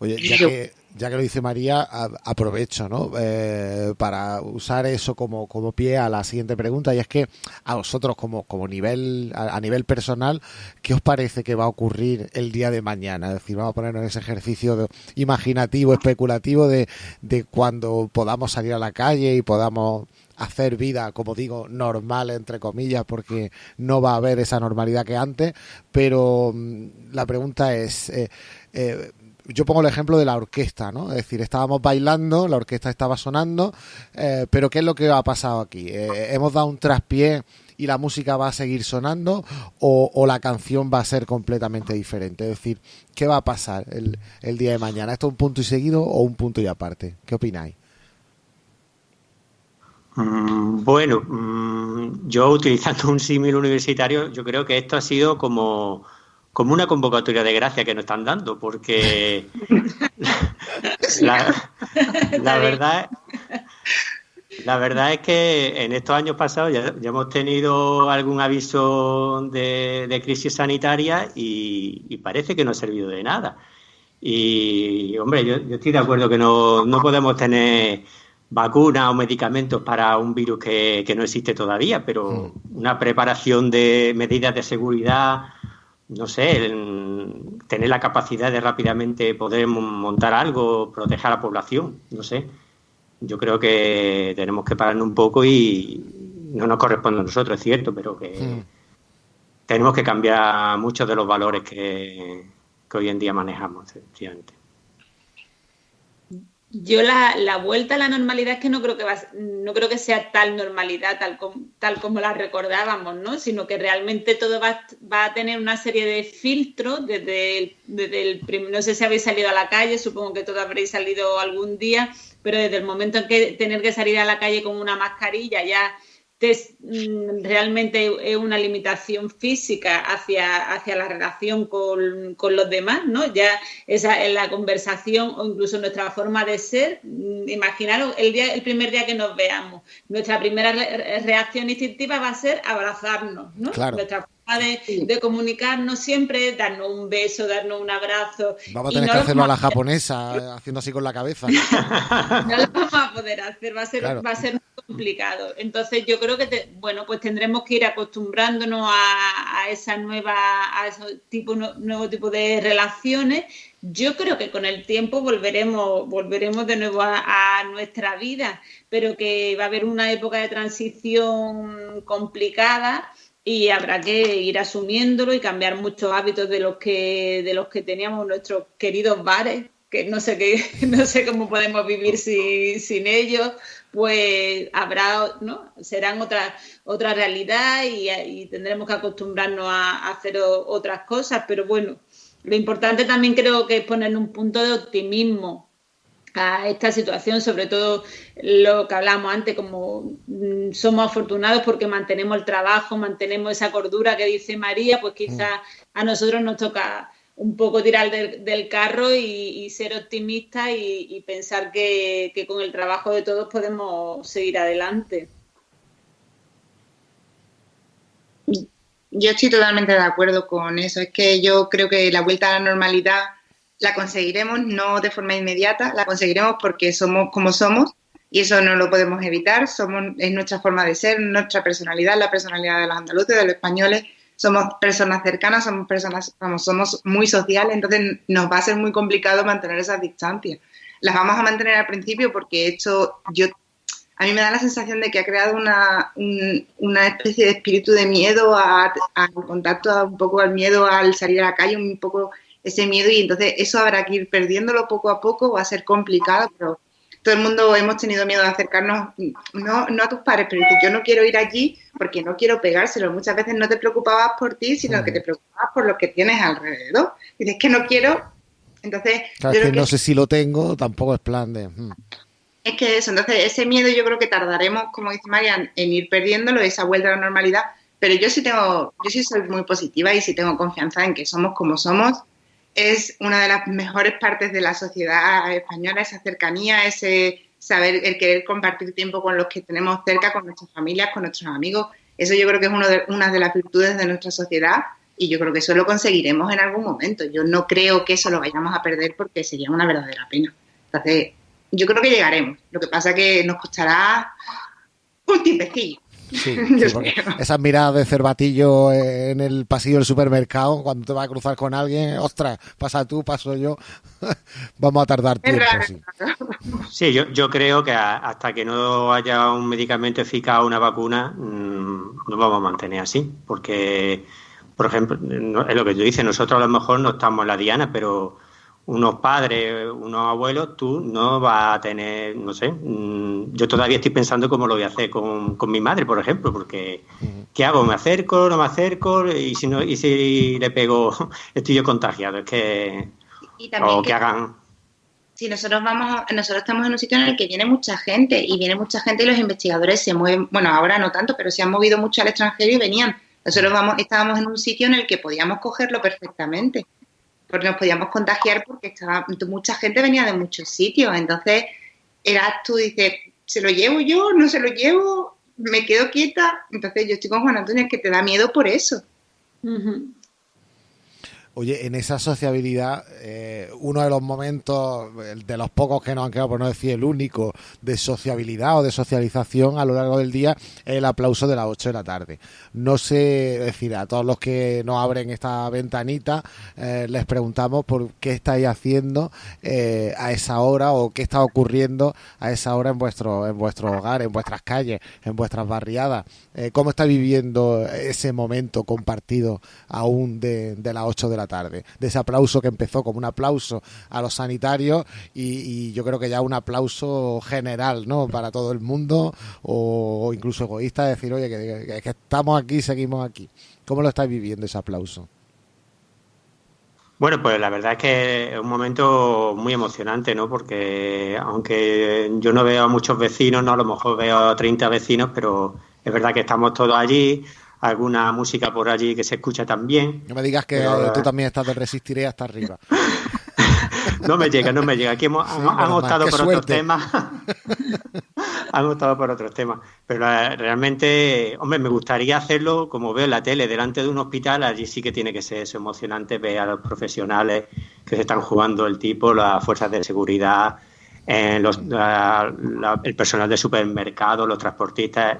Oye, ya que, ya que lo dice María, aprovecho ¿no? Eh, para usar eso como, como pie a la siguiente pregunta y es que a vosotros como, como nivel a, nivel personal, ¿qué os parece que va a ocurrir el día de mañana? Es decir, vamos a ponernos en ese ejercicio imaginativo, especulativo de, de cuando podamos salir a la calle y podamos hacer vida, como digo, normal, entre comillas, porque no va a haber esa normalidad que antes, pero mm, la pregunta es, eh, eh, yo pongo el ejemplo de la orquesta, ¿no? Es decir, estábamos bailando, la orquesta estaba sonando, eh, pero ¿qué es lo que ha pasado aquí? Eh, ¿Hemos dado un traspié y la música va a seguir sonando o, la canción va a ser completamente diferente? Es decir, ¿qué va a pasar el, el día de mañana? ¿Esto es un punto y seguido o un punto y aparte? ¿Qué opináis? Mm, bueno, mm, yo utilizando un símil universitario, yo creo que esto ha sido como como una convocatoria de gracia que nos están dando, porque la, verdad la verdad es que en estos años pasados ya, hemos tenido algún aviso de, crisis sanitaria y, parece que no ha servido de nada. Y, hombre, yo, estoy de acuerdo que no, podemos tener vacunas o medicamentos para un virus que, que no existe todavía, pero mm. una preparación de medidas de seguridad no sé, tener la capacidad de rápidamente poder montar algo, proteger a la población, no sé. Yo creo que tenemos que pararnos un poco y no nos corresponde a nosotros, es cierto, pero que mm. tenemos que cambiar muchos de los valores que, que hoy en día manejamos, efectivamente. Yo la, la, vuelta a la normalidad es que no creo que va, no creo que sea tal normalidad tal, tal como la recordábamos, ¿no? Sino que realmente todo va, va a tener una serie de filtros desde el, desde el no sé si habéis salido a la calle, supongo que todos habréis salido algún día, pero desde el momento en que tener que salir a la calle con una mascarilla ya Mm, realmente es una limitación física hacia, hacia la relación con, los demás, ¿no? Ya esa es la conversación o incluso nuestra forma de ser. Mm, imaginaros el, día, el primer día que nos veamos. Nuestra primera reacción instintiva va a ser abrazarnos, ¿no? Nuestra forma de, comunicarnos siempre darnos un beso, darnos un abrazo. Vamos a tener que hacerlo a la japonesa, haciendo así con la cabeza. no lo vamos a poder hacer, va a ser, va a ser complicado. Entonces yo creo que bueno, pues tendremos que ir acostumbrándonos a, esa nueva, a ese tipo, nuevo tipo de relaciones. Yo creo que con el tiempo volveremos, volveremos de nuevo a, a nuestra vida, pero que va a haber una época de transición complicada y habrá que ir asumiéndolo y cambiar muchos hábitos de los que de los que teníamos nuestros queridos bares que no sé qué no sé cómo podemos vivir sin ellos pues habrá, ¿no? Serán otra, otra realidad y, tendremos que acostumbrarnos a, hacer otras cosas, pero bueno, lo importante también creo que es poner un punto de optimismo a esta situación, sobre todo lo que hablamos antes, como mm, somos afortunados porque mantenemos el trabajo, mantenemos esa cordura que dice María, pues quizás a nosotros nos toca un poco tirar del, carro y, ser optimista y, pensar que, con el trabajo de todos podemos seguir adelante. Yo estoy totalmente de acuerdo con eso. Es que yo creo que la vuelta a la normalidad la conseguiremos no de forma inmediata, la conseguiremos porque somos como somos y eso no lo podemos evitar. Somos, es nuestra forma de ser, nuestra personalidad, la personalidad de los andaluces, de los españoles somos personas cercanas, somos personas, somos muy sociales, entonces nos va a ser muy complicado mantener esas distancias. Las vamos a mantener al principio porque esto, yo, a mí me da la sensación de que ha creado una, una especie de espíritu de miedo al contacto, un poco al miedo al salir a la calle, un poco ese miedo y entonces eso habrá que ir perdiéndolo poco a poco, va a ser complicado, pero todo el mundo hemos tenido miedo de acercarnos, no, no a tus padres, pero dices, yo no quiero ir allí porque no quiero pegárselo. Muchas veces no te preocupabas por ti, sino que te preocupabas por lo que tienes alrededor. Dices que no quiero, entonces... Claro, que no sé si lo tengo, tampoco es plan de... Hmm. Es que eso, entonces ese miedo yo creo que tardaremos, como dice Marian, en ir perdiéndolo, esa vuelta a la normalidad, pero yo sí tengo, yo sí soy muy positiva y sí tengo confianza en que somos como somos es una de las mejores partes de la sociedad española, esa cercanía, ese saber, el querer compartir tiempo con los que tenemos cerca, con nuestras familias, con nuestros amigos. Eso yo creo que es uno de, una de las virtudes de nuestra sociedad y yo creo que eso lo conseguiremos en algún momento. Yo no creo que eso lo vayamos a perder porque sería una verdadera pena. Entonces, yo creo que llegaremos. Lo que pasa es que nos costará un tiempecillo. Sí, esas miradas de cervatillo en el pasillo del supermercado, cuando te vas a cruzar con alguien, ostras, pasa tú, paso yo, vamos a tardar tiempo. Sí, yo, yo creo que hasta que no haya un medicamento eficaz o una vacuna, mm, nos vamos a mantener así, porque, por ejemplo, es lo que tú dices, nosotros a lo mejor no estamos en la diana, pero unos padres, unos abuelos, tú no vas a tener, no sé, mm, yo todavía estoy pensando cómo lo voy a hacer con, mi madre, por ejemplo, porque ¿qué hago? ¿Me acerco? ¿No me acerco? Y si no, y si le pego, estoy yo contagiado, es que o que, hagan si nosotros vamos, nosotros estamos en un sitio en el que viene mucha gente y viene mucha gente y los investigadores se mueven, bueno, ahora no tanto, pero se han movido mucho al extranjero y venían. Nosotros vamos, estábamos en un sitio en el que podíamos cogerlo perfectamente porque nos podíamos contagiar porque estaba, mucha gente venía de muchos sitios. Entonces, eras tú, dices, ¿se lo llevo yo? ¿No se lo llevo? ¿Me quedo quieta? Entonces, yo estoy con Juan Antonio, que te da miedo por eso. Oye, en esa sociabilidad, eh, uno de los momentos, de los pocos que nos han quedado, por no decir el único, de sociabilidad o de socialización a lo largo del día, es el aplauso de las 8 de la tarde. No sé, decir, a todos los que nos abren esta ventanita, eh, les preguntamos por qué estáis haciendo eh, a esa hora o qué está ocurriendo a esa hora en vuestro, en vuestro hogar, en vuestras calles, en vuestras barriadas. ¿Cómo está viviendo ese momento compartido aún de, de las 8 de la tarde, de ese aplauso que empezó como un aplauso a los sanitarios y, yo creo que ya un aplauso general, ¿no? Para todo el mundo o, incluso egoísta, decir, oye, que, que, estamos aquí, seguimos aquí. ¿Cómo lo estáis viviendo ese aplauso? Bueno, pues la verdad es que es un momento muy emocionante, ¿no? Porque aunque yo no veo a muchos vecinos, ¿no? A lo mejor veo a 30 vecinos, pero es verdad que estamos todos allí, alguna música por allí que se escucha también. No me digas que tú también estás de Resistiré hasta arriba. no me llega, no me llega. Aquí hemos, optado por otros temas. han optado por otros temas. Pero eh, realmente, hombre, me gustaría hacerlo como veo en la tele, delante de un hospital. Allí sí que tiene que ser eso emocionante ver a los profesionales que se están jugando el tipo, las fuerzas de seguridad, eh, el personal de supermercado, los transportistas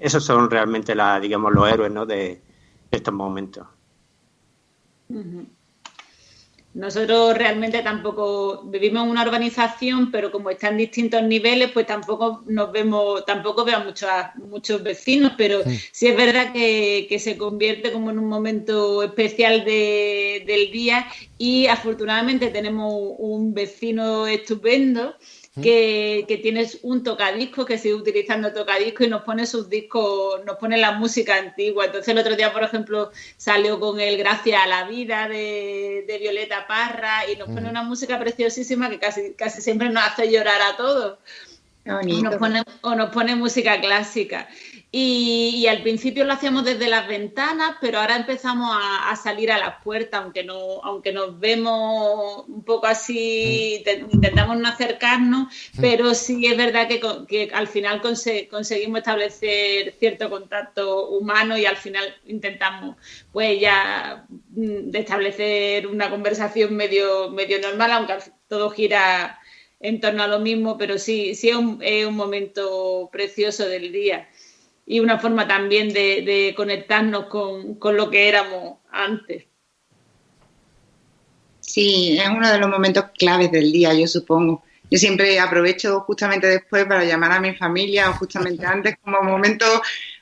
esos son realmente la, digamos, los héroes ¿no? de, estos momentos. Nosotros realmente tampoco vivimos en una urbanización, pero como está en distintos niveles, pues tampoco nos vemos, tampoco veo a muchos, muchos vecinos, pero sí. es verdad que, se convierte como en un momento especial del día y afortunadamente tenemos un vecino estupendo que, que, tienes un tocadisco, que sigue utilizando tocadisco y nos pone sus discos, nos pone la música antigua. Entonces el otro día, por ejemplo, salió con el Gracias a la Vida de, Violeta Parra y nos pone una música preciosísima que casi, casi siempre nos hace llorar a todos. o nos pone música clásica. Y, al principio lo hacíamos desde las ventanas, pero ahora empezamos a, salir a las puertas, aunque no, aunque nos vemos un poco así, intentamos no acercarnos, pero sí es verdad que, al final conseguimos establecer cierto contacto humano y al final intentamos pues ya mm, establecer una conversación medio, medio normal, aunque todo gira en torno a lo mismo, pero sí, sí es un momento precioso del día. Y una forma también de, conectarnos con, con lo que éramos antes. Sí, es uno de los momentos claves del día, yo supongo. Yo siempre aprovecho justamente después para llamar a mi familia o justamente antes como momento,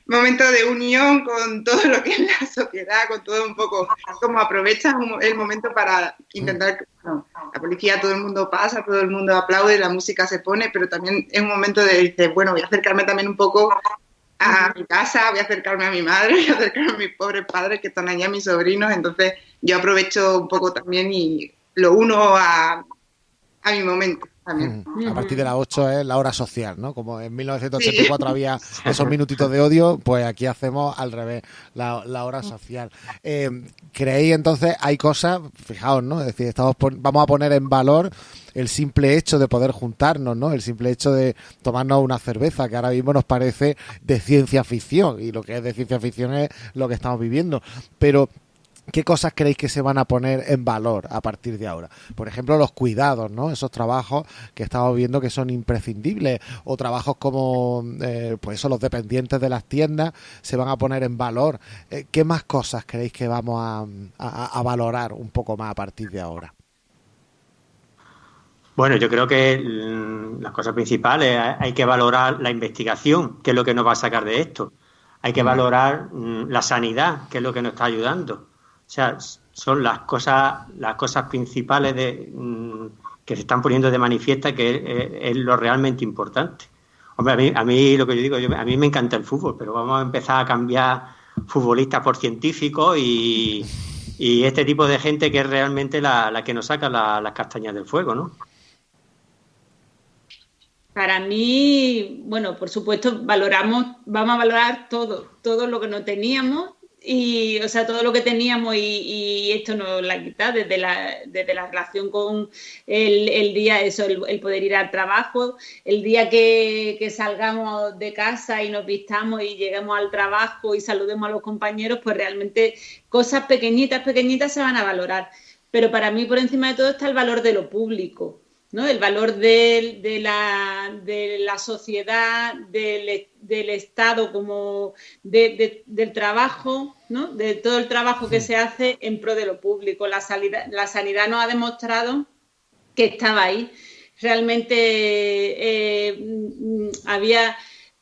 momento de unión con todo lo que es la sociedad, con todo un poco, como aprovechas el momento para intentar, la policía todo el mundo pasa, todo el mundo aplaude, la música se pone, pero también es un momento de decir, bueno, voy a acercarme también un poco a mi casa, voy a acercarme a mi madre, voy a acercarme a mis pobres padres que están allá, mis sobrinos, entonces yo aprovecho un poco también y lo uno a, a mi momento. A partir de las 8 es la hora social, ¿no? Como en 1984 había esos minutitos de odio, pues aquí hacemos al revés, la, hora social. Eh, ¿Creéis entonces, hay cosas, fijaos, ¿no? Es decir, estamos vamos a poner en valor el simple hecho de poder juntarnos, ¿no? El simple hecho de tomarnos una cerveza, que ahora mismo nos parece de ciencia ficción, y lo que es de ciencia ficción es lo que estamos viviendo. Pero ¿Qué cosas creéis que se van a poner en valor a partir de ahora? Por ejemplo, los cuidados, ¿no? Esos trabajos que estamos viendo que son imprescindibles o trabajos como, eh, pues eso, los dependientes de las tiendas se van a poner en valor. Eh, ¿Qué más cosas creéis que vamos a, valorar un poco más a partir de ahora? Bueno, yo creo que mm, las cosas principales hay que valorar la investigación, que es lo que nos va a sacar de esto. Hay que valorar mm, la sanidad, que es lo que nos está ayudando o sea, son las cosas, las cosas principales de, mm, que se están poniendo de manifiesta que es, lo realmente importante. Hombre, a mí, a mí lo que yo digo, a mí me encanta el fútbol, pero vamos a empezar a cambiar futbolistas por científicos y, este tipo de gente que es realmente la, que nos saca las castañas del fuego, ¿no? Para mí, bueno, por supuesto, valoramos, vamos a valorar todo, todo lo que no teníamos y, o sea, todo lo que teníamos y, esto nos la quita desde la, desde la relación con el, día, eso, el, poder ir al trabajo, el día que, salgamos de casa y nos vistamos y lleguemos al trabajo y saludemos a los compañeros, pues realmente cosas pequeñitas, pequeñitas se van a valorar. Pero para mí, por encima de todo, está el valor de lo público. ¿No? el valor de, de, la, de la, sociedad, del, del Estado, como del trabajo, ¿no? de todo el trabajo que se hace en pro de lo público. La, la sanidad nos ha demostrado que estaba ahí. Realmente eh, mm, había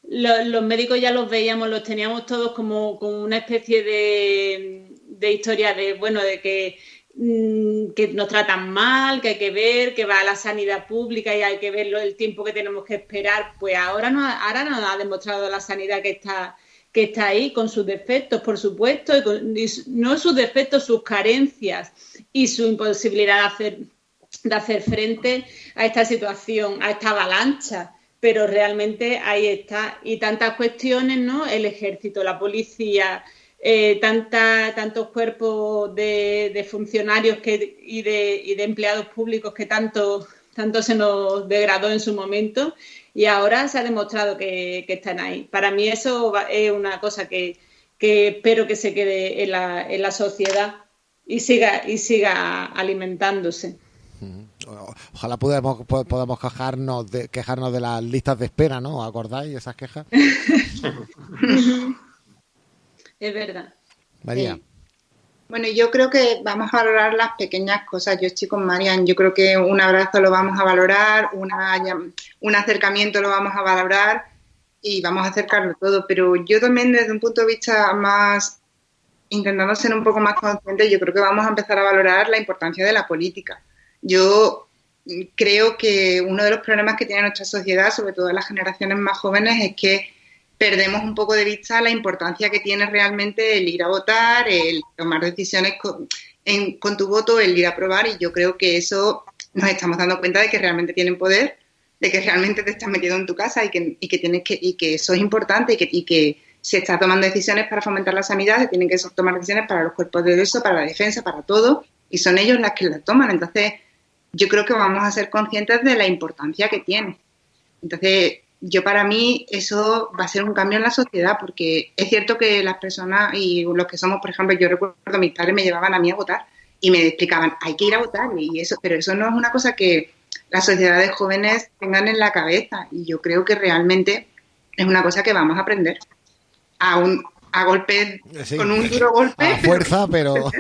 los médicos ya los veíamos, los teníamos todos como, como una especie de, de historia de bueno de que que nos tratan mal, que hay que ver, que va a la sanidad pública y hay que ver el tiempo que tenemos que esperar, pues ahora nos, ahora nos ha demostrado la sanidad que está, que está ahí, con sus defectos, por supuesto, y no sus defectos, sus carencias y su imposibilidad de hacer, de hacer frente a esta situación, a esta avalancha. Pero realmente ahí está. Y tantas cuestiones, ¿no? El ejército, la policía, eh, tanta, tantos cuerpos de, funcionarios que, y, de, empleados públicos que tanto, tanto se nos degradó en su momento y ahora se ha demostrado que, están ahí. Para mí eso es una cosa que, espero que se quede en la, en la sociedad y siga, y siga alimentándose. Ojalá podamos, podamos quejarnos de, quejarnos de las listas de espera, ¿no? ¿Acordáis esas quejas? es verdad. María. Bueno, yo creo que vamos a valorar las pequeñas cosas. Yo estoy con Marian. Yo creo que un abrazo lo vamos a valorar, una, un acercamiento lo vamos a valorar y vamos a acercarlo todo. Pero yo también desde un punto de vista más, intentando ser un poco más consciente, yo creo que vamos a empezar a valorar la importancia de la política. Yo creo que uno de los problemas que tiene nuestra sociedad, sobre todo las generaciones más jóvenes, es que perdemos un poco de vista la importancia que tiene realmente el ir a votar, el tomar decisiones con, tu voto, el ir a probar y yo creo que eso nos estamos dando cuenta de que realmente tienen poder, de que realmente te estás metido en tu casa y que, y que tienes que, y que eso es importante y que, y que se está tomando decisiones para fomentar la sanidad, se tienen que tomar decisiones para los cuerpos de eso, para la defensa, para todo, y son ellos las que las toman. Entonces, yo creo que vamos a ser conscientes de la importancia que tiene. Entonces, yo para mí eso va a ser un cambio en la sociedad, porque es cierto que las personas y los que somos, por ejemplo, yo recuerdo mis padres me llevaban a mí a votar y me explicaban, hay que ir a votar, y eso, pero eso no es una cosa que las sociedades jóvenes tengan en la cabeza, y yo creo que realmente es una cosa que vamos a aprender. a un a golpe, con un duro golpe. A fuerza, pero...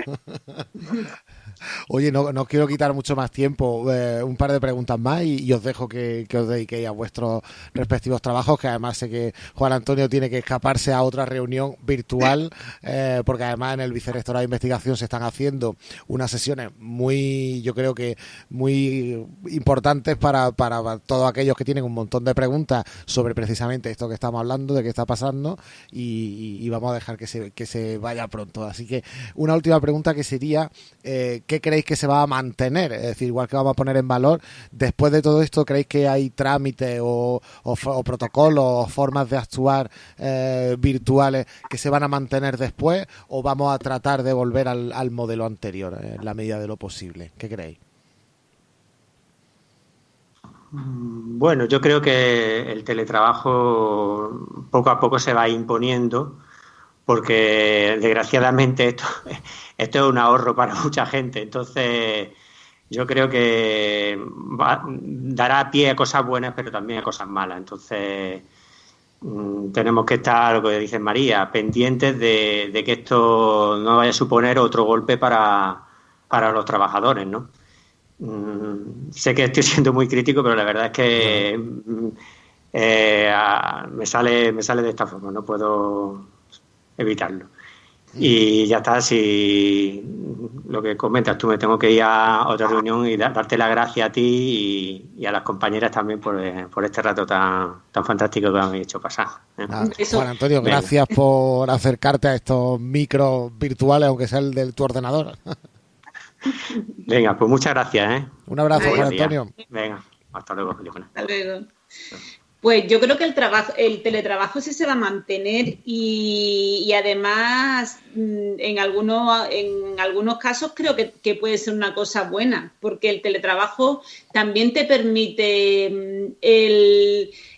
Oye, no, no quiero quitar mucho más tiempo. Eh, un par de preguntas más y, os dejo que, os dediquéis a vuestros respectivos trabajos, que además sé que Juan Antonio tiene que escaparse a otra reunión virtual, eh, porque además en el Vicerrectorado de Investigación se están haciendo unas sesiones muy, yo creo que muy importantes para, para todos aquellos que tienen un montón de preguntas sobre precisamente esto que estamos hablando, de qué está pasando, y, vamos a dejar que se, que se vaya pronto. Así que una última pregunta que sería, eh, ¿qué creéis que se va a mantener? Es decir, igual que vamos a poner en valor, después de todo esto, ¿creéis que hay trámites o, protocolos o formas de actuar eh, virtuales que se van a mantener después o vamos a tratar de volver al, al modelo anterior en la medida de lo posible? ¿Qué creéis? Bueno, yo creo que el teletrabajo poco a poco se va imponiendo porque desgraciadamente esto, esto es un ahorro para mucha gente. Entonces, yo creo que dará pie a cosas buenas, pero también a cosas malas. Entonces, mm, tenemos que estar, lo que dice María, pendientes de, que esto no vaya a suponer otro golpe para, para los trabajadores, ¿no? Mm, sé que estoy siendo muy crítico, pero la verdad es que mm, eh, me sale me sale de esta forma. No puedo evitarlo. Y ya está, si lo que comentas tú, me tengo que ir a otra reunión y darte la gracia a ti y, a las compañeras también por, eh, por, este rato tan, tan fantástico que me han hecho pasar. ¿eh? Juan Antonio, gracias por acercarte a estos micros virtuales, aunque sea el de tu ordenador. Venga, pues muchas gracias. ¿eh? Un abrazo, Juan Antonio. Venga, hasta luego, Hasta luego. Pues yo creo que el trabajo, el teletrabajo sí se va a mantener y, además mm, en algunos, en algunos casos creo que, puede ser una cosa buena, porque el teletrabajo también te permite mm,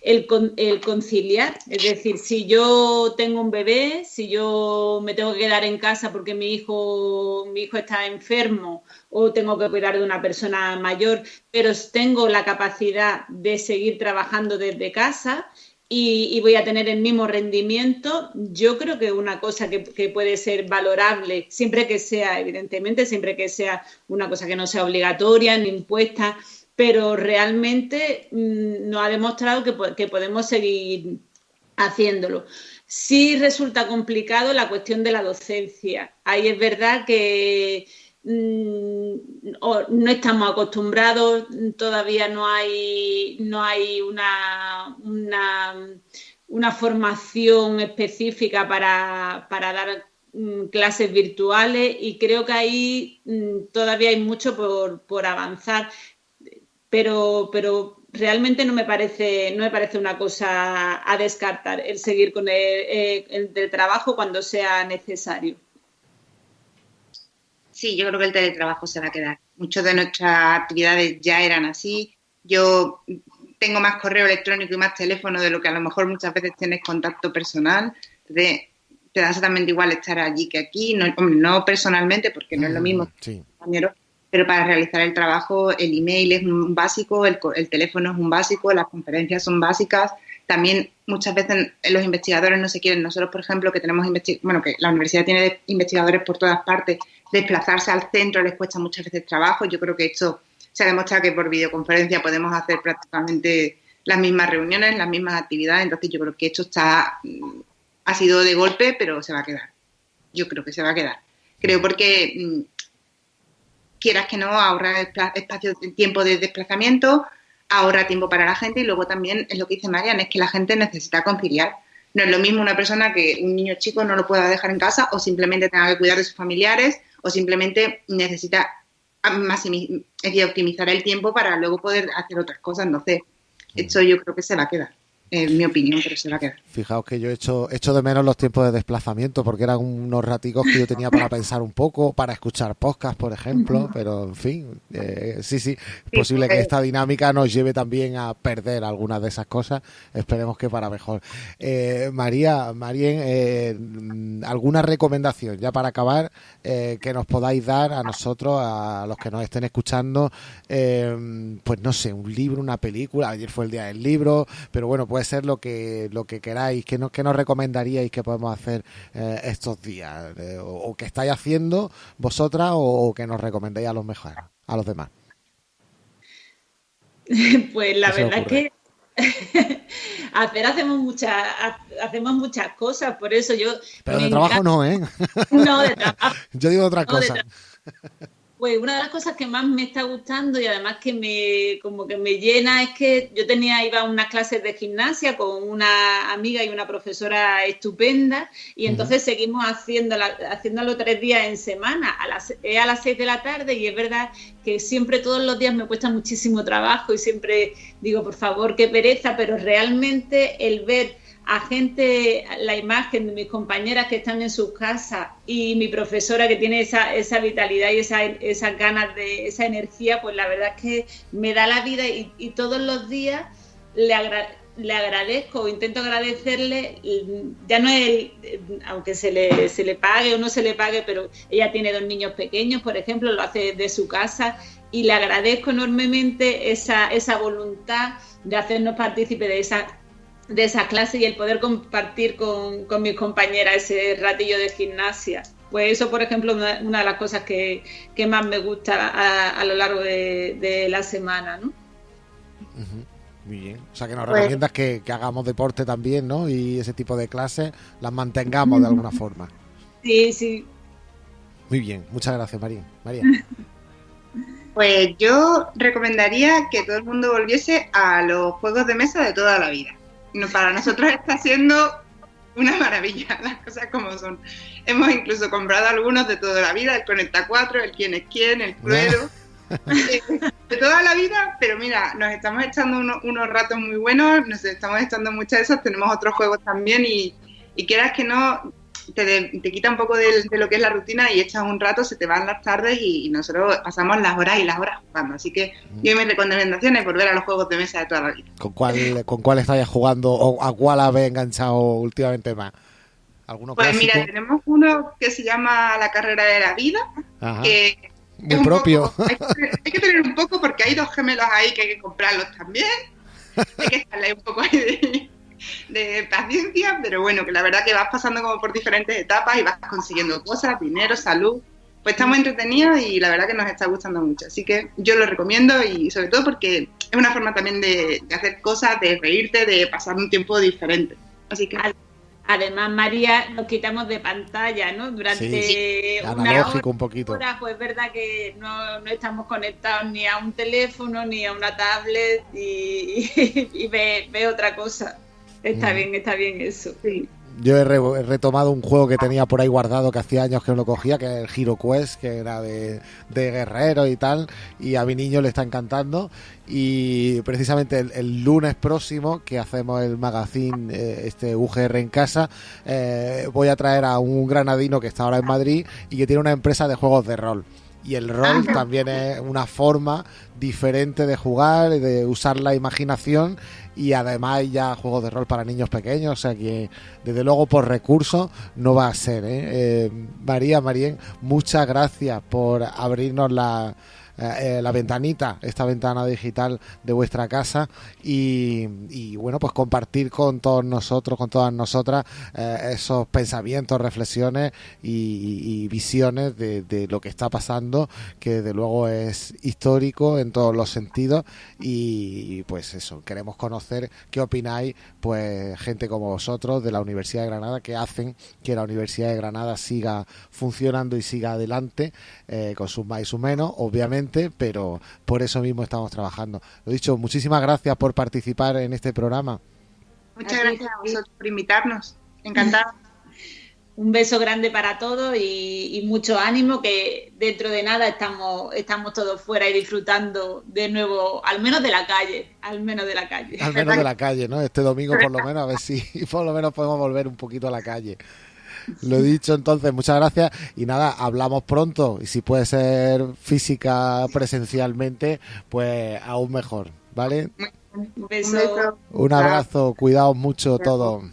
el, el, conciliar. Es decir, si yo tengo un bebé, si yo me tengo que quedar en casa porque mi hijo, mi hijo está enfermo o tengo que cuidar de una persona mayor, pero tengo la capacidad de seguir trabajando desde casa y, voy a tener el mismo rendimiento, yo creo que una cosa que, puede ser valorable, siempre que sea, evidentemente, siempre que sea una cosa que no sea obligatoria ni impuesta, pero realmente mm, nos ha demostrado que, que podemos seguir haciéndolo. Sí resulta complicado la cuestión de la docencia. Ahí es verdad que Mm, no estamos acostumbrados, todavía no hay, no hay una, una, formación específica para, dar mm, clases virtuales y creo que ahí todavía hay mucho por, avanzar, pero, pero realmente no me parece, no me parece una cosa a descartar el seguir con el, el trabajo cuando sea necesario. Sí, yo creo que el teletrabajo se va a quedar. Muchas de nuestras actividades ya eran así. Yo tengo más correo electrónico y más teléfono de lo que a lo mejor muchas veces tienes contacto personal. te da exactamente igual estar allí que aquí, no, no personalmente, porque no es lo mm, mismo, pero para realizar el trabajo el email es un básico, el, el teléfono es un básico, las conferencias son básicas. También muchas veces los investigadores no se quieren. Nosotros, por ejemplo, que tenemos bueno, que la universidad tiene investigadores por todas partes, desplazarse al centro les cuesta muchas veces trabajo. Yo creo que esto se ha demostrado que por videoconferencia podemos hacer prácticamente las mismas reuniones, las mismas actividades. Entonces yo creo que esto está mm, ha sido de golpe, pero se va a quedar. Yo creo que se va a quedar. Creo porque mm, quieras que no ahorrar espacio, tiempo de desplazamiento, ahorra tiempo para la gente y luego también es lo que dice Marian, es que la gente necesita conciliar. No es lo mismo una persona que un niño chico no lo pueda dejar en casa o simplemente tenga que cuidar de sus familiares o simplemente necesita optimizar el tiempo para luego poder hacer otras cosas. Entonces, esto yo creo que se va a quedar en mi opinión, pero se va a quedar. Fijaos que yo he hecho, hecho de menos los tiempos de desplazamiento porque eran unos raticos que yo tenía para pensar un poco, para escuchar podcast, por ejemplo, pero en fin, eh, sí, sí, es posible que esta dinámica nos lleve también a perder algunas de esas cosas, esperemos que para mejor. Eh, María, Marien, eh, ¿alguna recomendación ya para acabar que nos podáis dar a nosotros, a los que nos estén escuchando, pues no sé, un libro, una película, ayer fue el día del libro, pero bueno, pues puede ser lo que lo que queráis, que nos, que nos recomendaríais que podemos hacer eh, estos días, eh, o, o, que estáis haciendo vosotras, o, o que nos recomendáis a los mejores, a los demás. Pues la verdad es que hacer hacemos muchas hacemos muchas cosas, por eso yo. Pero de trabajo no, ¿eh? No, de trabajo. yo digo otra no, cosa. Pues una de las cosas que más me está gustando y además que me como que me llena es que yo tenía iba a unas clases de gimnasia con una amiga y una profesora estupenda y entonces uh -huh. seguimos haciéndolo, haciéndolo tres días en semana a las es a las seis de la tarde y es verdad que siempre todos los días me cuesta muchísimo trabajo y siempre digo por favor qué pereza pero realmente el ver a gente, la imagen de mis compañeras que están en sus casas y mi profesora que tiene esa, esa vitalidad y esa, esas ganas de esa energía, pues la verdad es que me da la vida y, todos los días le, agra le agradezco, intento agradecerle, ya no es, aunque se le, se le pague o no se le pague, pero ella tiene dos niños pequeños, por ejemplo, lo hace de su casa y le agradezco enormemente esa, esa voluntad de hacernos partícipe de esa de esa clase y el poder compartir con, con, mis compañeras ese ratillo de gimnasia. Pues eso, por ejemplo, una, una de las cosas que, que, más me gusta a, a lo largo de, de, la semana, ¿no? Uh -huh. Muy bien. O sea, que nos pues, recomiendas que, que, hagamos deporte también, ¿no? Y ese tipo de clases las mantengamos de alguna forma. Sí, sí. Muy bien. Muchas gracias, María. María. Pues yo recomendaría que todo el mundo volviese a los juegos de mesa de toda la vida no, para nosotros está siendo una maravilla, las cosas como son. Hemos incluso comprado algunos de toda la vida, el Conecta 4, el Quién es Quién, el Cluero, de toda la vida, pero mira, nos estamos echando uno, unos ratos muy buenos, nos estamos echando muchas de esas, tenemos otros juegos también y, y quieras que no, te, de, te, quita un poco de, de, lo que es la rutina y echas un rato, se te van las tardes y, y nosotros pasamos las horas y las horas jugando. Así que mm. yo mi recomendación es volver a los juegos de mesa de toda la vida. ¿Con cuál, con cuál estáis jugando o a cuál habéis enganchado últimamente más? ¿Alguno pues clásico? mira, tenemos uno que se llama La carrera de la vida, Ajá. que muy propio. Poco, hay, hay, que tener un poco porque hay dos gemelos ahí que hay que comprarlos también. Hay que estarle un poco ahí de, de paciencia, pero bueno, que la verdad que vas pasando como por diferentes etapas y vas consiguiendo cosas, dinero, salud. Pues está muy entretenido y la verdad que nos está gustando mucho. Así que yo lo recomiendo y sobre todo porque es una forma también de, de hacer cosas, de reírte, de pasar un tiempo diferente. Así que... Además, María, nos quitamos de pantalla, ¿no? Durante sí, una analógico un poquito. Hora, pues es verdad que no, no, estamos conectados ni a un teléfono, ni a una tablet y, y, y ve, ve, otra cosa. Está mm. bien, está bien eso. Sí. Yo he, re he, retomado un juego que tenía por ahí guardado que hacía años que no lo cogía, que era el Hero Quest, que era de, de guerrero y tal, y a mi niño le está encantando. Y precisamente el, el lunes próximo, que hacemos el magazine, eh, este UGR en casa, eh, voy a traer a un granadino que está ahora en Madrid y que tiene una empresa de juegos de rol y el rol también es una forma diferente de jugar, de usar la imaginación y además ya juegos de rol para niños pequeños, o sea que desde luego por recursos no va a ser. ¿eh? Eh, María, Marien, muchas gracias por abrirnos la, eh, la ventanita, esta ventana digital de vuestra casa y, y, bueno, pues compartir con todos nosotros, con todas nosotras, eh, esos pensamientos, reflexiones y, visiones de, de, lo que está pasando, que desde luego es histórico en todos los sentidos. Y, y pues eso, queremos conocer qué opináis, pues gente como vosotros de la Universidad de Granada que hacen que la Universidad de Granada siga funcionando y siga adelante eh, con sus más y sus menos, obviamente pero por eso mismo estamos trabajando. Lo dicho, muchísimas gracias por participar en este programa. Muchas gracias a vosotros por invitarnos. Encantada. Un beso grande para todos y, y, mucho ánimo que dentro de nada estamos, estamos todos fuera y disfrutando de nuevo, al menos de la calle, al menos de la calle. Al menos de la calle, ¿no? Este domingo por lo menos, a ver si por lo menos podemos volver un poquito a la calle. Lo dicho, entonces, muchas gracias. Y nada, hablamos pronto. Y si puede ser física presencialmente, pues aún mejor. ¿Vale? Un beso. Un abrazo. Cuidaos mucho todos.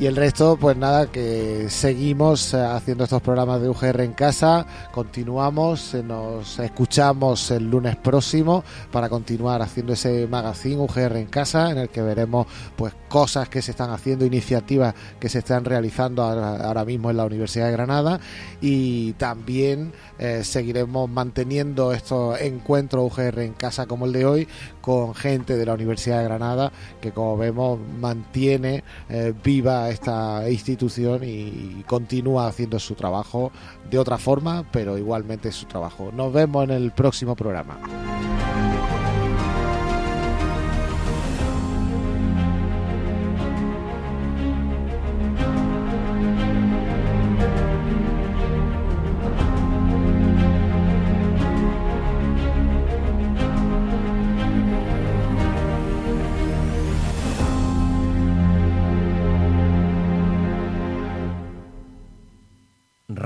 Y el resto, pues nada, que seguimos eh, haciendo estos programas de UGR en casa, continuamos, eh, nos escuchamos el lunes próximo para continuar haciendo ese magazine UGR en casa, en el que veremos pues cosas que se están haciendo, iniciativas que se están realizando ahora, mismo en la Universidad de Granada. Y también eh, seguiremos manteniendo estos encuentros UGR en casa como el de hoy con gente de la Universidad de Granada que como vemos mantiene viva esta institución y continúa haciendo su trabajo de otra forma, pero igualmente su trabajo. Nos vemos en el próximo programa.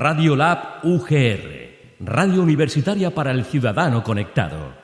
Radio Lab UGR, Radio Universitaria para el Ciudadano Conectado.